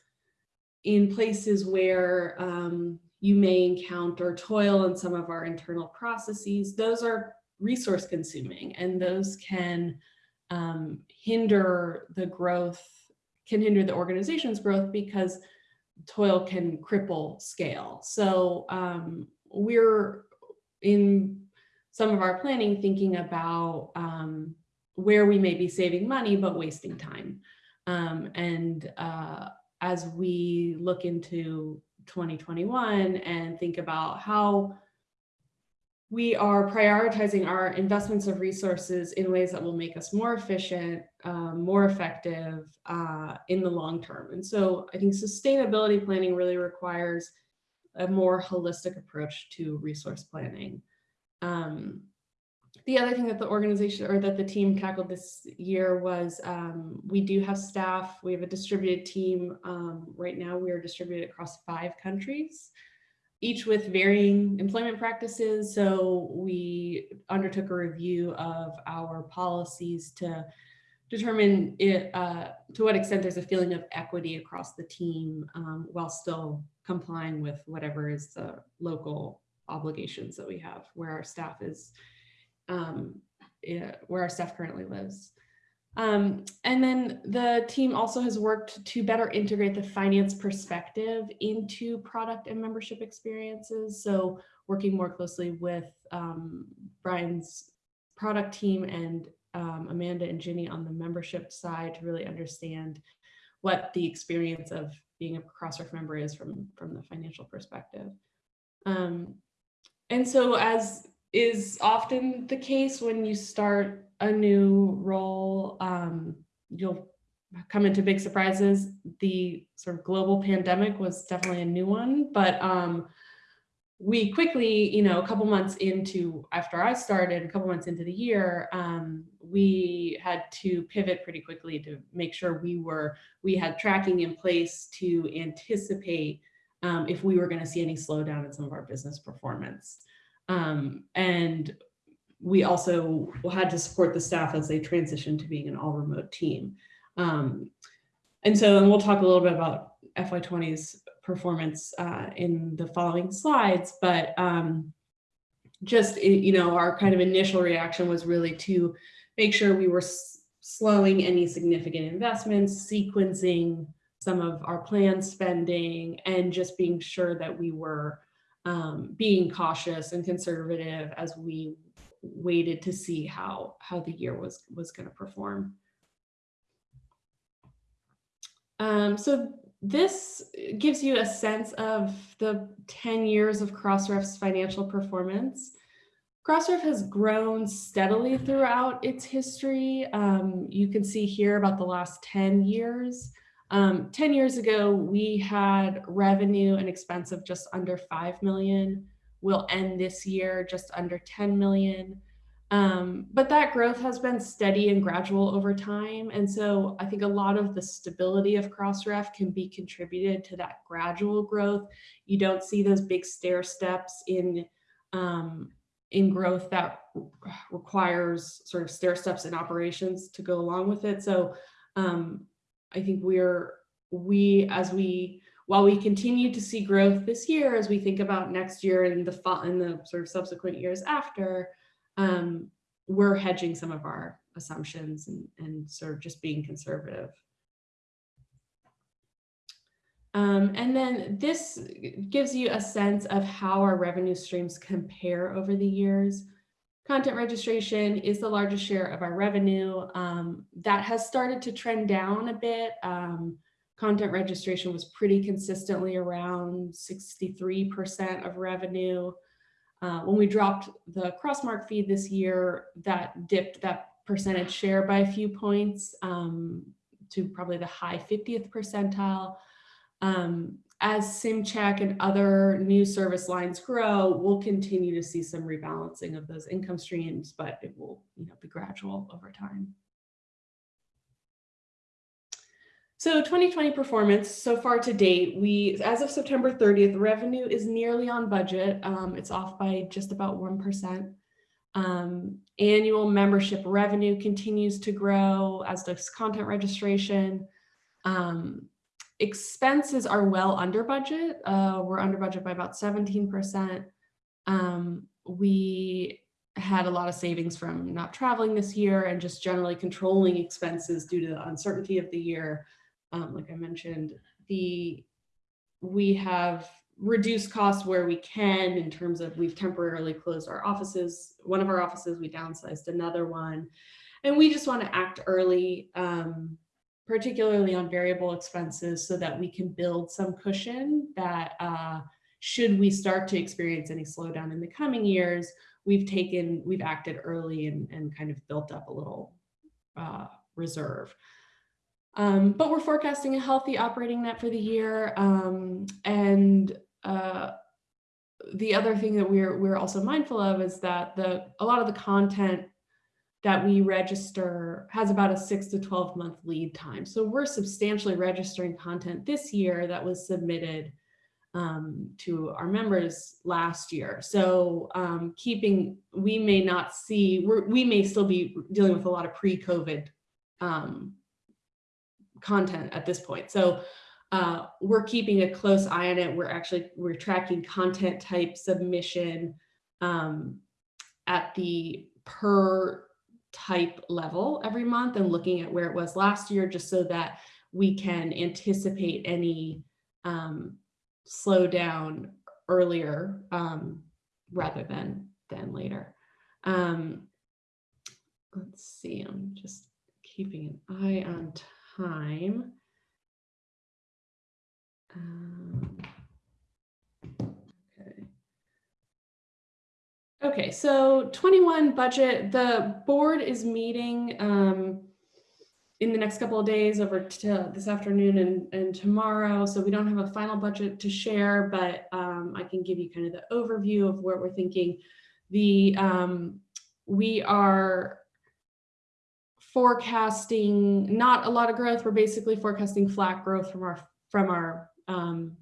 [SPEAKER 3] In places where um, you may encounter toil in some of our internal processes, those are resource consuming and those can um, hinder the growth, can hinder the organization's growth because toil can cripple scale. So um, we're in some of our planning thinking about um, where we may be saving money but wasting time. Um, and uh, as we look into 2021 and think about how we are prioritizing our investments of resources in ways that will make us more efficient, um, more effective uh, in the long term. And so I think sustainability planning really requires a more holistic approach to resource planning. Um, the other thing that the organization or that the team tackled this year was um, we do have staff. We have a distributed team. Um, right now we are distributed across five countries each with varying employment practices. So we undertook a review of our policies to determine it, uh, to what extent there's a feeling of equity across the team um, while still complying with whatever is the local obligations that we have where our staff is, um, where our staff currently lives. Um, and then the team also has worked to better integrate the finance perspective into product and membership experiences. So working more closely with um, Bryan's product team and um, Amanda and Ginny on the membership side to really understand what the experience of being a Crossref member is from, from the financial perspective. Um, and so as is often the case when you start a new role. Um, you'll come into big surprises. The sort of global pandemic was definitely a new one, but um, we quickly, you know, a couple months into after I started, a couple months into the year, um, we had to pivot pretty quickly to make sure we were we had tracking in place to anticipate um, if we were going to see any slowdown in some of our business performance. Um, and we also had to support the staff as they transitioned to being an all remote team. Um, and so, and we'll talk a little bit about FY20's performance uh, in the following slides, but um, just, you know, our kind of initial reaction was really to make sure we were slowing any significant investments, sequencing some of our planned spending, and just being sure that we were um, being cautious and conservative as we waited to see how how the year was was going to perform. Um, so this gives you a sense of the 10 years of Crossref's financial performance. Crossref has grown steadily throughout its history. Um, you can see here about the last 10 years. Um, 10 years ago, we had revenue and expense of just under 5 million. We'll end this year just under 10 million. Um, but that growth has been steady and gradual over time. And so I think a lot of the stability of Crossref can be contributed to that gradual growth. You don't see those big stair steps in, um, in growth that requires sort of stair steps in operations to go along with it. So um, I think we're, we, as we, while we continue to see growth this year, as we think about next year and the, fall and the sort of subsequent years after, um, we're hedging some of our assumptions and, and sort of just being conservative. Um, and then this gives you a sense of how our revenue streams compare over the years. Content registration is the largest share of our revenue. Um, that has started to trend down a bit. Um, content registration was pretty consistently around 63% of revenue. Uh, when we dropped the Crossmark feed this year, that dipped that percentage share by a few points um, to probably the high 50th percentile. Um, as SimCheck and other new service lines grow, we'll continue to see some rebalancing of those income streams, but it will you know, be gradual over time. So 2020 performance so far to date, we, as of September 30th, revenue is nearly on budget. Um, it's off by just about 1%. Um, annual membership revenue continues to grow as does content registration. Um, expenses are well under budget. Uh, we're under budget by about 17%. Um, we had a lot of savings from not traveling this year and just generally controlling expenses due to the uncertainty of the year um, like I mentioned, the we have reduced costs where we can in terms of we've temporarily closed our offices. One of our offices, we downsized another one. And we just want to act early, um, particularly on variable expenses so that we can build some cushion that uh, should we start to experience any slowdown in the coming years, we've taken, we've acted early and, and kind of built up a little uh, reserve. Um, but we're forecasting a healthy operating net for the year. Um, and uh, the other thing that we're we're also mindful of is that the a lot of the content that we register has about a six to 12 month lead time. So we're substantially registering content this year that was submitted um, to our members last year. So um, keeping, we may not see, we may still be dealing with a lot of pre-COVID um, content at this point. So uh, we're keeping a close eye on it. We're actually, we're tracking content type submission um, at the per type level every month and looking at where it was last year, just so that we can anticipate any um, slowdown earlier um, rather than, than later. Um, let's see, I'm just keeping an eye on time. Um, okay. So 21 budget, the board is meeting um, in the next couple of days over to this afternoon and, and tomorrow. So we don't have a final budget to share, but um, I can give you kind of the overview of what we're thinking. The um, we are forecasting not a lot of growth. We're basically forecasting flat growth from our from our um,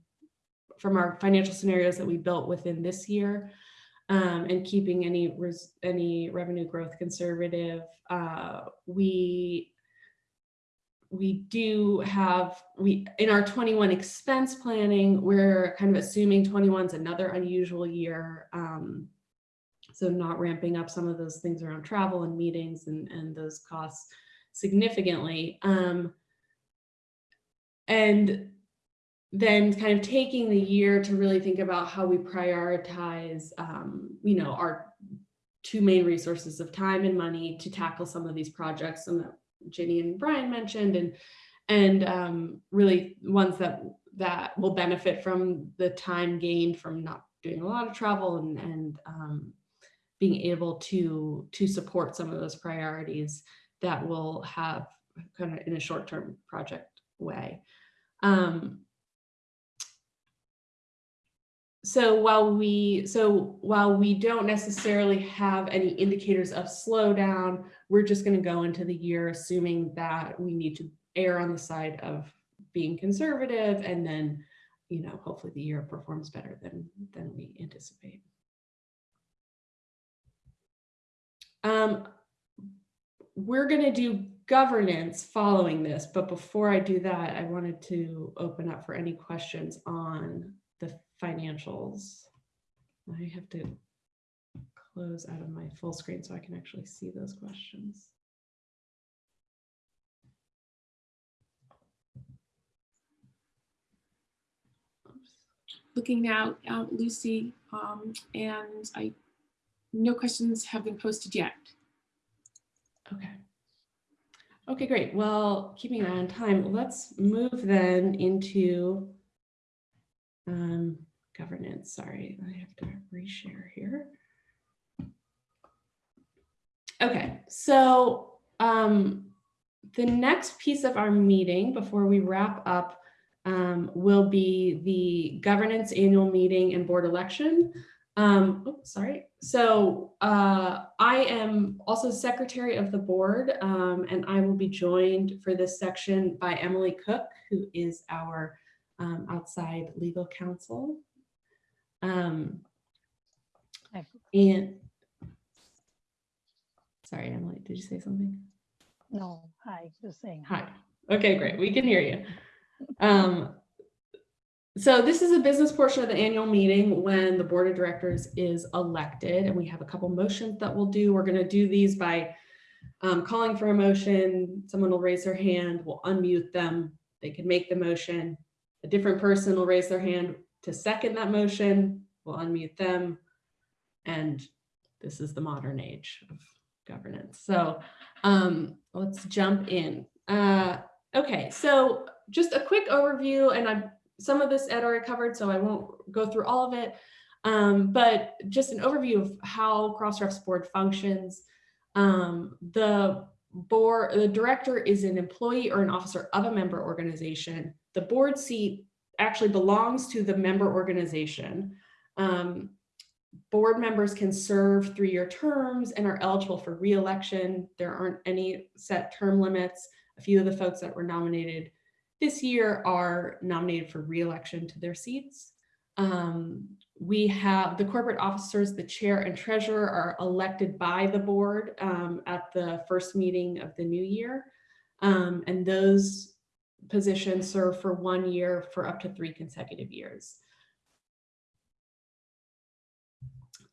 [SPEAKER 3] from our financial scenarios that we built within this year um, and keeping any any revenue growth conservative. Uh, we we do have we in our 21 expense planning we're kind of assuming 21 is another unusual year um, so not ramping up some of those things around travel and meetings and and those costs significantly um, and then kind of taking the year to really think about how we prioritize, um, you know, our two main resources of time and money to tackle some of these projects and that Ginny and Brian mentioned and and um, really ones that that will benefit from the time gained from not doing a lot of travel and, and um, being able to to support some of those priorities that will have kind of in a short-term project way. Um, so while we so while we don't necessarily have any indicators of slowdown, we're just going to go into the year assuming that we need to err on the side of being conservative and then you know hopefully the year performs better than than we anticipate. Um, we're going to do governance following this, but before I do that, I wanted to open up for any questions on the financials. I have to close out of my full screen so I can actually see those questions.
[SPEAKER 1] Looking now, uh, Lucy, um, and I, no questions have been posted yet.
[SPEAKER 3] Okay. Okay, great. Well, keeping an eye on time, let's move then into um, governance. Sorry, I have to reshare here. Okay, so um, the next piece of our meeting before we wrap up um, will be the governance annual meeting and board election. Um, oh, sorry. So uh, I am also secretary of the board um, and I will be joined for this section by Emily Cook, who is our um, outside legal counsel. Um, and sorry, Emily, did you say something?
[SPEAKER 5] No, hi, just saying.
[SPEAKER 3] Hi. Okay, great. We can hear you. Um, so this is a business portion of the annual meeting when the board of directors is elected and we have a couple motions that we'll do. We're going to do these by um, calling for a motion. Someone will raise their hand, we'll unmute them. They can make the motion. A different person will raise their hand to second that motion. We'll unmute them. And this is the modern age of governance. So um, let's jump in. Uh, okay, so just a quick overview, and I've, some of this Ed already covered, so I won't go through all of it. Um, but just an overview of how Crossref's board functions. Um, the board, the director is an employee or an officer of a member organization. The board seat actually belongs to the member organization. Um, board members can serve three-year terms and are eligible for re-election. There aren't any set term limits. A few of the folks that were nominated this year are nominated for re-election to their seats. Um, we have the corporate officers, the chair and treasurer are elected by the board um, at the first meeting of the new year. Um, and those positions serve for one year for up to three consecutive years.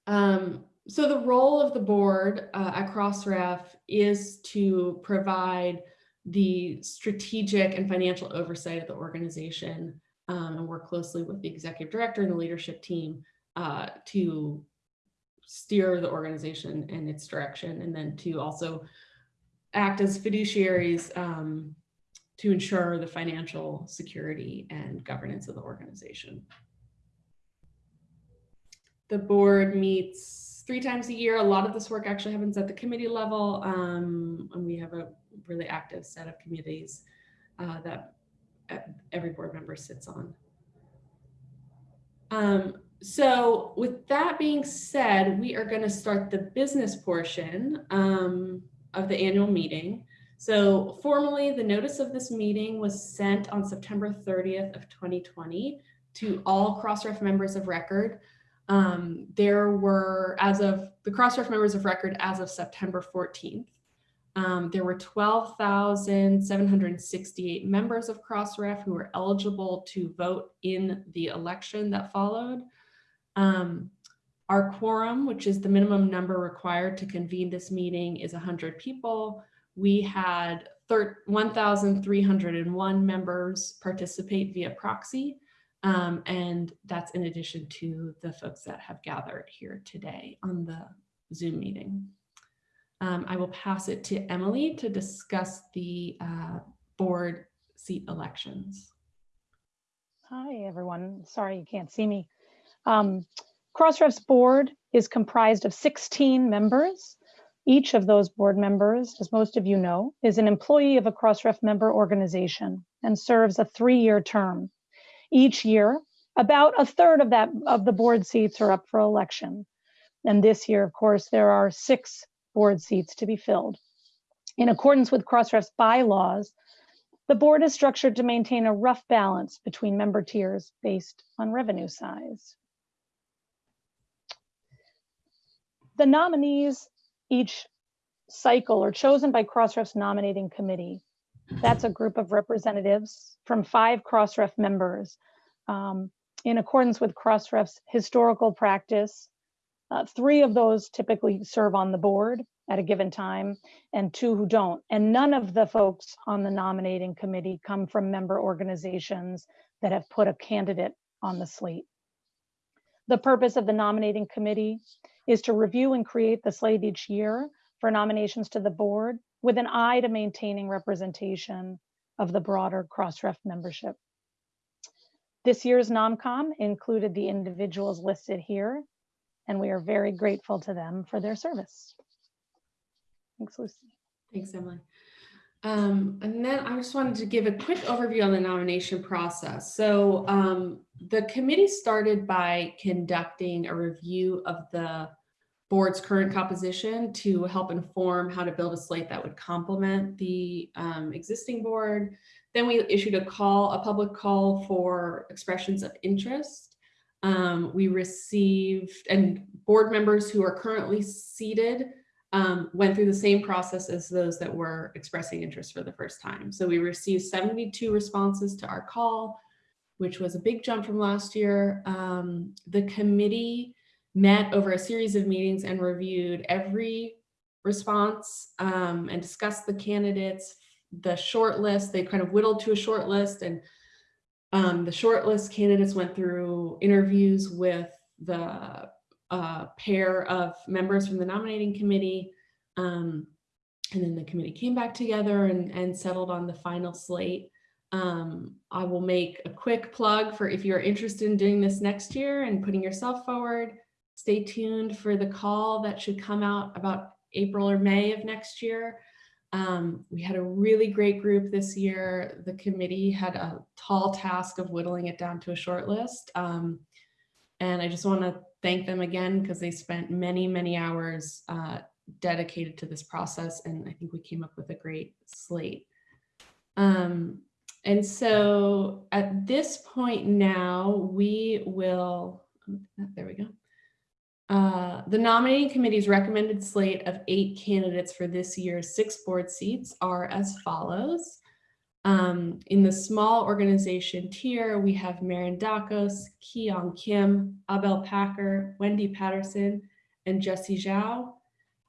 [SPEAKER 3] Um, so the role of the board uh, at Crossref is to provide the strategic and financial oversight of the organization um, and work closely with the executive director and the leadership team uh, to steer the organization in its direction and then to also act as fiduciaries um, to ensure the financial security and governance of the organization. The board meets
[SPEAKER 6] three times a year. A lot of this work actually happens at the committee level, um, and we have a really active set of committees uh, that uh, every board member sits on. Um, so with that being said, we are going to start the business portion um, of the annual meeting. So formally, the notice of this meeting was sent on September 30th of 2020 to all Crossref members of record. Um, there were, as of the Crossref members of record as of September 14th, um, there were 12,768 members of Crossref who were eligible to vote in the election that followed. Um, our quorum, which is the minimum number required to convene this meeting, is 100 people. We had 1,301 members participate via proxy. Um, and that's in addition to the folks that have gathered here today on the Zoom meeting. Um, I will pass it to Emily to discuss the uh, board seat elections.
[SPEAKER 5] Hi, everyone. Sorry you can't see me. Um, Crossref's board is comprised of 16 members. Each of those board members, as most of you know, is an employee of a Crossref member organization and serves a three-year term. Each year, about a third of that of the board seats are up for election. And this year, of course, there are six board seats to be filled. In accordance with Crossref's bylaws, the board is structured to maintain a rough balance between member tiers based on revenue size. The nominees each cycle are chosen by Crossref's nominating committee. That's a group of representatives from five Crossref members. Um, in accordance with Crossref's historical practice, uh, three of those typically serve on the board at a given time and two who don't. And none of the folks on the nominating committee come from member organizations that have put a candidate on the slate. The purpose of the nominating committee is to review and create the slate each year for nominations to the board with an eye to maintaining representation of the broader Crossref membership. This year's NomCom included the individuals listed here, and we are very grateful to them for their service. Thanks, Lucy.
[SPEAKER 6] Thanks, Emily. Um, and then I just wanted to give a quick overview on the nomination process. So um, the committee started by conducting a review of the board's current composition to help inform how to build a slate that would complement the um, existing board. Then we issued a call, a public call for expressions of interest. Um, we received, and board members who are currently seated um, went through the same process as those that were expressing interest for the first time. So we received 72 responses to our call, which was a big jump from last year. Um, the committee met over a series of meetings and reviewed every response um, and discussed the candidates, the short list, they kind of whittled to a short list and um, the short list candidates went through interviews with the uh, pair of members from the nominating committee. Um, and then the committee came back together and, and settled on the final slate. Um, I will make a quick plug for if you're interested in doing this next year and putting yourself forward, stay tuned for the call that should come out about April or May of next year. Um, we had a really great group this year. The committee had a tall task of whittling it down to a short list. Um, and I just want to thank them again because they spent many, many hours uh, dedicated to this process. And I think we came up with a great slate. Um, and so at this point now, we will, there we go. Uh, the nominating committee's recommended slate of eight candidates for this year's six board seats are as follows. Um, in the small organization tier, we have Marin Dacos, Kihong Kim, Abel Packer, Wendy Patterson, and Jesse Zhao.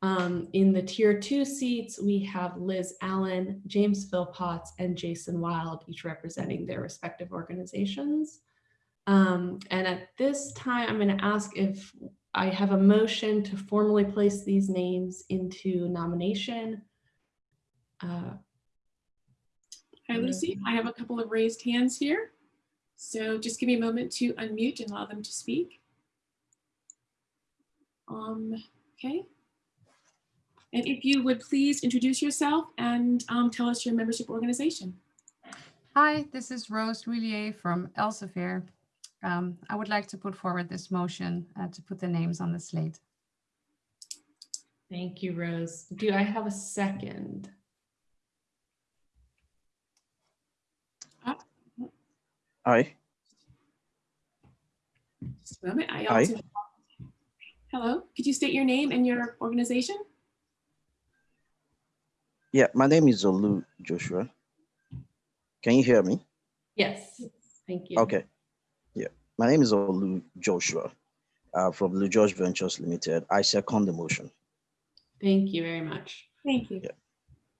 [SPEAKER 6] Um, in the tier two seats, we have Liz Allen, James Phillpotts, and Jason Wild, each representing their respective organizations. Um, and at this time, I'm going to ask if I have a motion to formally place these names into nomination. Uh,
[SPEAKER 1] Hi, Lucy. I have a couple of raised hands here. So just give me a moment to unmute and allow them to speak. Um, okay. And if you would please introduce yourself and um, tell us your membership organization.
[SPEAKER 7] Hi, this is Rose L'Huillier from Elsevier. Um, I would like to put forward this motion uh, to put the names on the slate.
[SPEAKER 6] Thank you, Rose. Do I have a second?
[SPEAKER 8] Aye.
[SPEAKER 1] Just a moment. I
[SPEAKER 8] Hi.
[SPEAKER 1] also. Hello, could you state your name and your organization?
[SPEAKER 8] Yeah, my name is Olu Joshua. Can you hear me?
[SPEAKER 6] Yes, thank you.
[SPEAKER 8] Okay. Yeah, my name is Olu Joshua uh, from Blue George Ventures Limited. I second the motion.
[SPEAKER 6] Thank you very much.
[SPEAKER 1] Thank you.
[SPEAKER 8] Yeah.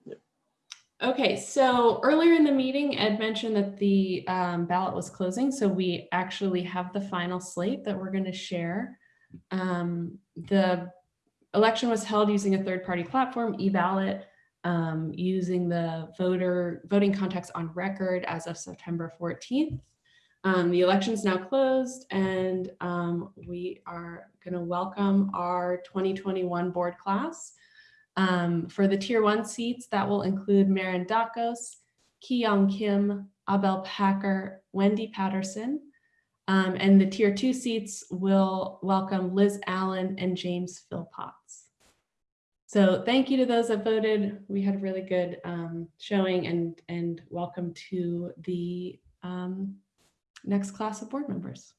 [SPEAKER 8] Yeah.
[SPEAKER 6] Okay, so earlier in the meeting, Ed mentioned that the um, ballot was closing, so we actually have the final slate that we're going to share. Um, The election was held using a third-party platform, e-ballot, um, using the voter voting context on record as of September 14th. Um, the election's now closed and um, we are going to welcome our 2021 board class. Um, for the tier one seats, that will include Marin Dacos, Kihong Kim, Abel Packer, Wendy Patterson. Um, and the tier two seats will welcome Liz Allen and James Phillpotts. So thank you to those that voted. We had a really good um, showing and, and welcome to the um, next class of board members.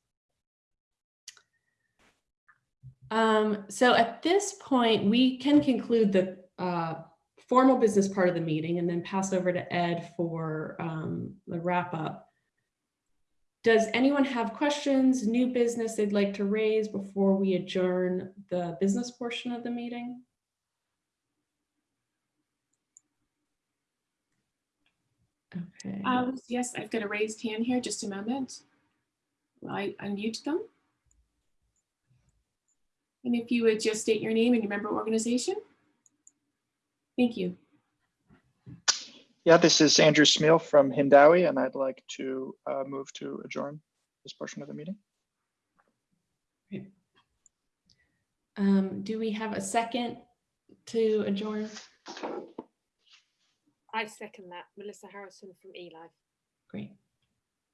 [SPEAKER 6] Um, so at this point, we can conclude the uh, formal business part of the meeting and then pass over to Ed for um, the wrap up. Does anyone have questions, new business they'd like to raise before we adjourn the business portion of the meeting? Okay.
[SPEAKER 1] Um, yes, I've got a raised hand here. Just a moment. Will I unmute them? And if you would just state your name and your member organization. Thank you.
[SPEAKER 9] Yeah, this is Andrew Smeall from Hindawi, and I'd like to uh, move to adjourn this portion of the meeting.
[SPEAKER 6] Um, do we have a second to adjourn?
[SPEAKER 10] I second that. Melissa Harrison from eLife.
[SPEAKER 6] Great.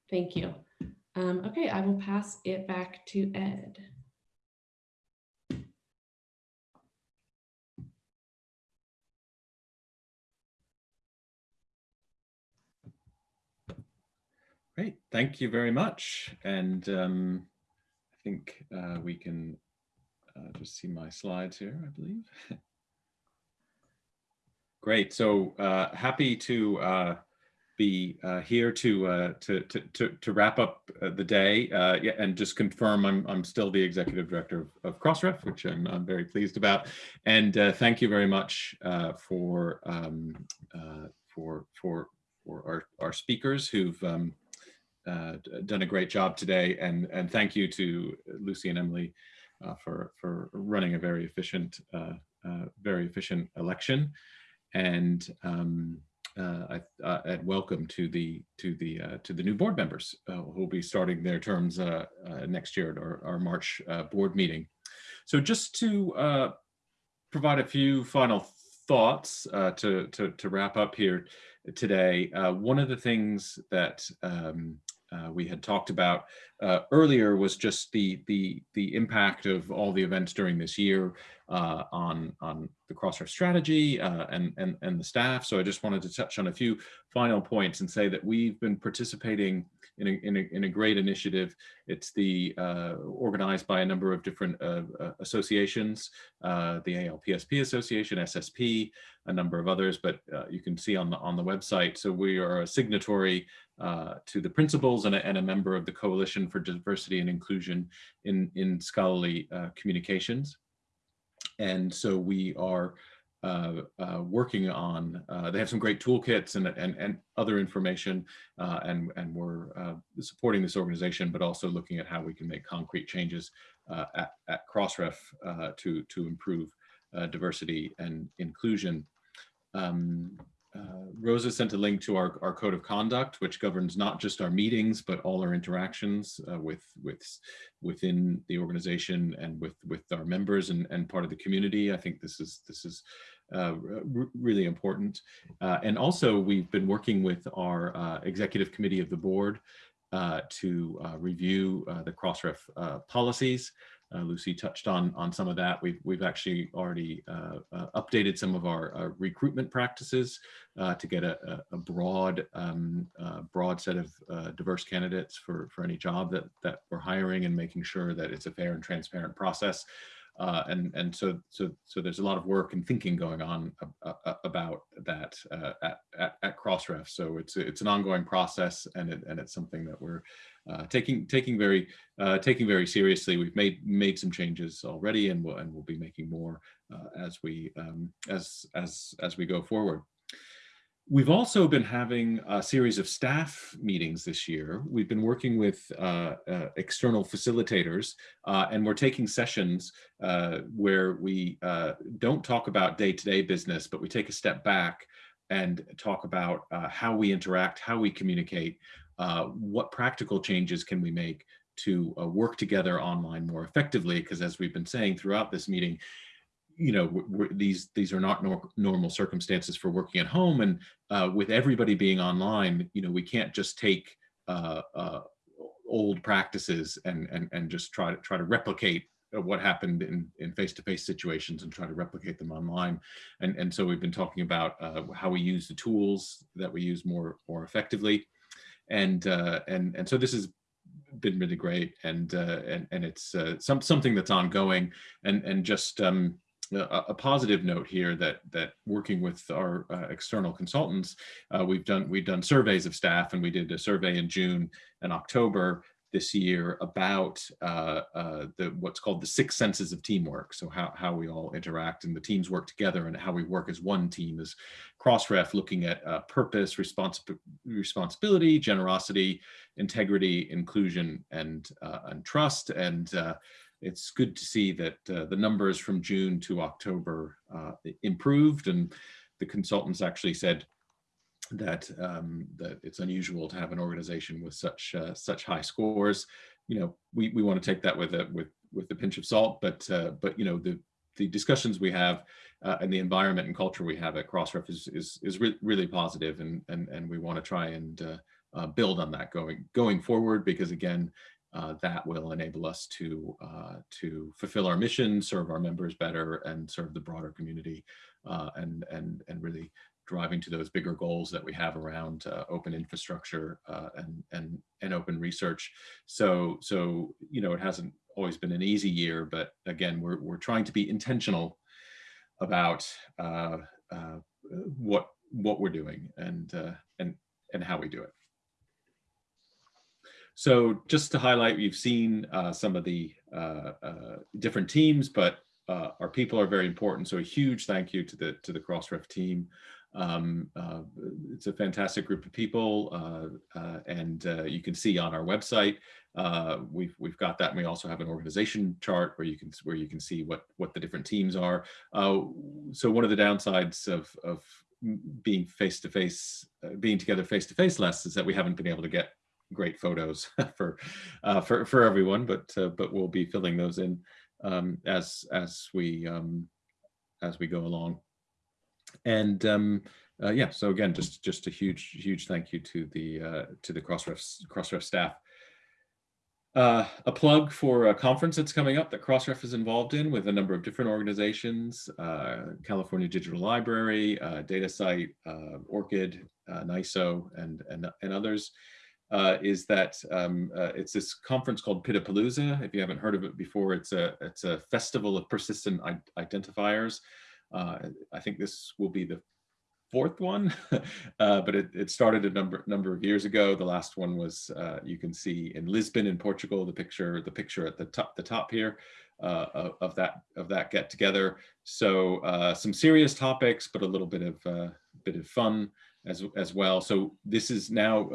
[SPEAKER 6] Thank you. Um, okay, I will pass it back to Ed.
[SPEAKER 2] Great, thank you very much. And um, I think uh, we can uh, just see my slides here, I believe. <laughs> Great, so uh, happy to uh, be uh, here to, uh, to, to, to, wrap up uh, the day uh, yeah, and just confirm I'm, I'm still the executive director of, of Crossref, which I'm, I'm very pleased about. And thank you very much for, um, for, for, for our, our speakers who've um, done a great job today. And, and thank you to Lucy and Emily for, for running a very efficient, very efficient election. And um, uh, uh, and welcome to the to the uh, to the new board members uh, who will be starting their terms uh, uh, next year at our, our March board meeting. So just to provide a few final thoughts to, to to wrap up here today, one of the things that um, uh, we had talked about uh, earlier was just the the the impact of all the events during this year uh, on on the Crossref strategy uh, and and and the staff. So I just wanted to touch on a few final points and say that we've been participating in a, in a, in a great initiative. It's the uh, organized by a number of different uh, uh, associations, uh, the ALPSP Association, SSP, a number of others, but uh, you can see on the on the website. So we are a signatory to the principles and a, and a member of the Coalition for Diversity and Inclusion in, in Scholarly Communications. And so we are working on, uh, they have some great toolkits and, and, and other information, uh, and, and we're uh, supporting this organization, but also looking at how we can make concrete changes uh, at, at Crossref uh, to, to improve uh, diversity and inclusion. Um, uh, Rosa sent a link to our, our code of conduct, which governs not just our meetings, but all our interactions uh, with, with, within the organization and with, with our members and, and part of the community. I think this is, this is uh, really important. Uh, and also we've been working with our uh, executive committee of the board uh, to review the Crossref policies. Uh, Lucy touched on on some of that. We've we've actually already uh, uh, updated some of our uh, recruitment practices uh, to get a, a broad um, uh, broad set of diverse candidates for for any job that that we're hiring and making sure that it's a fair and transparent process. And and so so so there's a lot of work and thinking going on about that at, at, at Crossref. So it's it's an ongoing process, and it, and it's something that we're uh, taking taking very uh, taking very seriously. We've made made some changes already, and we'll and we'll be making more uh, as we um, as as as we go forward. We've also been having a series of staff meetings this year. We've been working with uh, uh, external facilitators uh, and we're taking sessions uh, where we uh, don't talk about day-to-day -day business, but we take a step back and talk about how we interact, how we communicate, what practical changes can we make to work together online more effectively. Because as we've been saying throughout this meeting, you know, these these are not nor normal circumstances for working at home. And uh, with everybody being online, you know, we can't just take uh, uh, old practices and and and just try to try to replicate what happened in in face-to-face -face situations and try to replicate them online. And and so we've been talking about uh, how we use the tools that we use more more effectively. And uh, and and so this has been really great. And uh, and and it's uh, some something that's ongoing. And and just um, a, a, positive note here that that working with our uh, external consultants, uh, we've done we've done surveys of staff, and we did a survey in June and October this year about uh, uh, the what's called the six senses of teamwork. So how, how we all interact and the teams work together and how we work as one team as Crossref looking at uh, purpose, respons responsibility, generosity, integrity, inclusion, and, uh, and trust. And uh, it's good to see that uh, the numbers from June to October improved and the consultants actually said that um, that it's unusual to have an organization with such uh, such high scores. You know, we, we want to take that with a with with a pinch of salt, but uh, but you know the the discussions we have uh, and the environment and culture we have at Crossref is is, is re really positive, and and and we want to try and uh, build on that going going forward because again uh, that will enable us to uh, to fulfill our mission, serve our members better, and serve the broader community, uh, and and and really driving to those bigger goals that we have around uh, open infrastructure uh, and and and open research. So so you know it hasn't always been an easy year, but again we're we're trying to be intentional about uh, what what we're doing and and and how we do it. So just to highlight, we've seen uh, some of the uh, uh, different teams, but uh, our people are very important. So a huge thank you to the to the Crossref team. Um, uh, it's a fantastic group of people, uh, and you can see on our website we've we've got that. And we also have an organization chart where you can where you can see what what the different teams are. so one of the downsides of of being face to face, being together face to face less is that we haven't been able to get great photos <laughs> for uh, for for everyone, but uh, but we'll be filling those in um, as as we um, as we go along. And um, uh, yeah, so again, just just a huge huge thank you to the uh, to the Crossref Crossref staff. Uh, a plug for a conference that's coming up that Crossref is involved in with a number of different organizations, uh, California Digital Library, uh, DataCite, uh, ORCID, uh, NISO, and, and, and others uh, is that um, it's this conference called PIDapalooza. If you haven't heard of it before, it's a it's a festival of persistent identifiers. Uh, I think this will be the fourth one, <laughs> uh, but it, it started a number number of years ago. The last one was uh, you can see in Lisbon in Portugal. The picture the picture at the top the top here. Uh, of, that of that get together. So some serious topics, but a little bit of bit of fun as as well. So this is now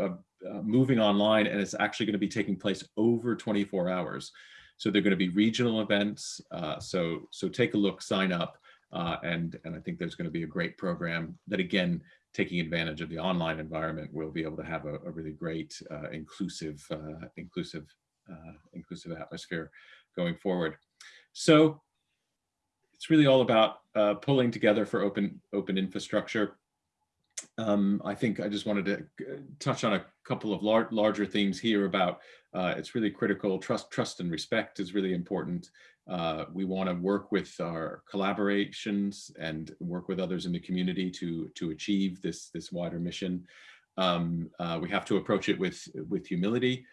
[SPEAKER 2] uh, moving online and it's actually going to be taking place over 24 hours. So they're going to be regional events. Uh, so so take a look, sign up, uh, and and I think there's going to be a great program that again taking advantage of the online environment, we'll be able to have a, a really great, uh, inclusive, uh, inclusive, uh, inclusive atmosphere going forward. So it's really all about uh, pulling together for open, open infrastructure. Um, I think I just wanted to uh, touch on a couple of lar larger themes here about uh, it's really critical. Trust, trust and respect is really important. Uh, we want to work with our collaborations and work with others in the community to to achieve this this wider mission. Um, uh, we have to approach it with with humility.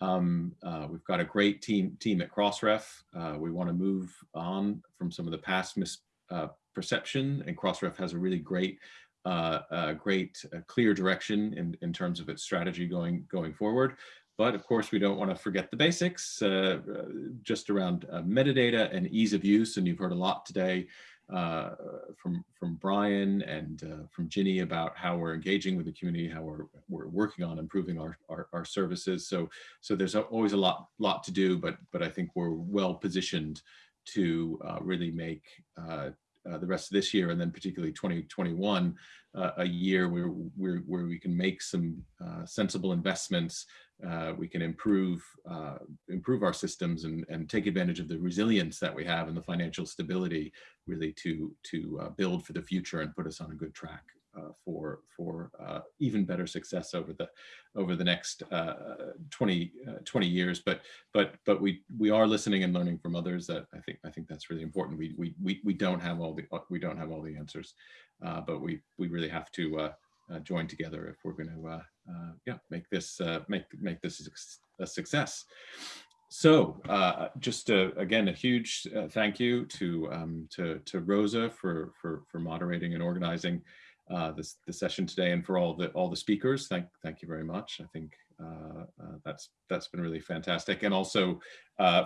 [SPEAKER 2] Um, uh, we've got a great team team at Crossref. Uh, we want to move on from some of the past misperception, and Crossref has a really great uh, a great uh, clear direction in, in terms of its strategy going going forward. But of course, we don't want to forget the basics uh, uh, just around uh, metadata and ease of use. And you've heard a lot today uh, from, from Bryan and uh, from Ginny about how we're engaging with the community, how we're, we're working on improving our, our, our services. So, so there's always a lot, lot to do, but, but I think we're well positioned to uh, really make the rest of this year and then particularly 2021 uh, a year where, where, where we can make some uh, sensible investments uh, we can improve uh, improve our systems and, and take advantage of the resilience that we have and the financial stability really to to uh, build for the future and put us on a good track. uh, for for uh, even better success over the over the next uh, 20 20 years but but but we we are listening and learning from others that I think I think that's really important we we we, we don't have all the we don't have all the answers but we we really have to uh, join together if we're going to uh, uh, yeah make this make make this a success. So uh, just again, a huge uh, thank you to, um, to, to Rosa for, for, for moderating and organizing uh, this, the session today and for all the, all the speakers. Thank, thank you very much. I think that's, that's been really fantastic. And also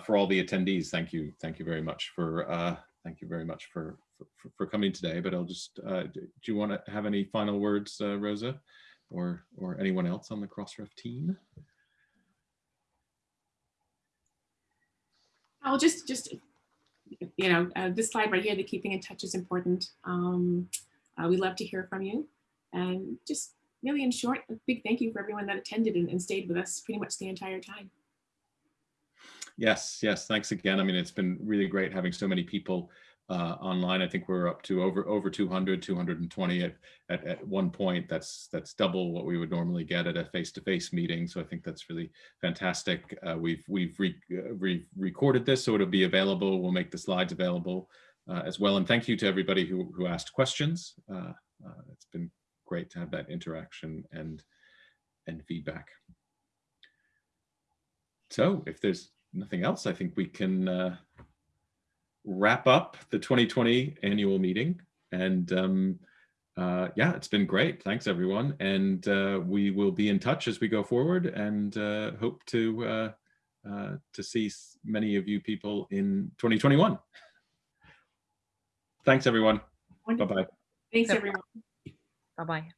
[SPEAKER 2] for all the attendees, thank you. Thank you very much for, thank you very much for, for, for coming today, but I'll just, uh, do you want to have any final words, uh, Rosa, or, or anyone else on the Crossref team?
[SPEAKER 1] I'll just, just, you know, uh, this slide right here, the keeping in touch is important. Um, uh, we love to hear from you and just really in short, a big thank you for everyone that attended and, and stayed with us pretty much the entire time.
[SPEAKER 2] Yes, yes, thanks again. I mean, it's been really great having so many people uh, online. I think we're up to over over 200, 220 at, at, at one point. That's that's double what we would normally get at a face-to-face -face meeting. So I think that's really fantastic. Uh, we've we've re, uh, re recorded this, so it'll be available. We'll make the slides available uh, as well. And thank you to everybody who who asked questions. Uh, uh, it's been great to have that interaction and and feedback. So if there's nothing else, I think we can wrap up the 2020 annual meeting. And um, uh, yeah, it's been great. Thanks, everyone. And uh, we will be in touch as we go forward and uh, hope to uh, uh, to see many of you people in 2021. Thanks, everyone. Bye-bye.
[SPEAKER 1] Thanks, everyone.
[SPEAKER 3] Bye-bye.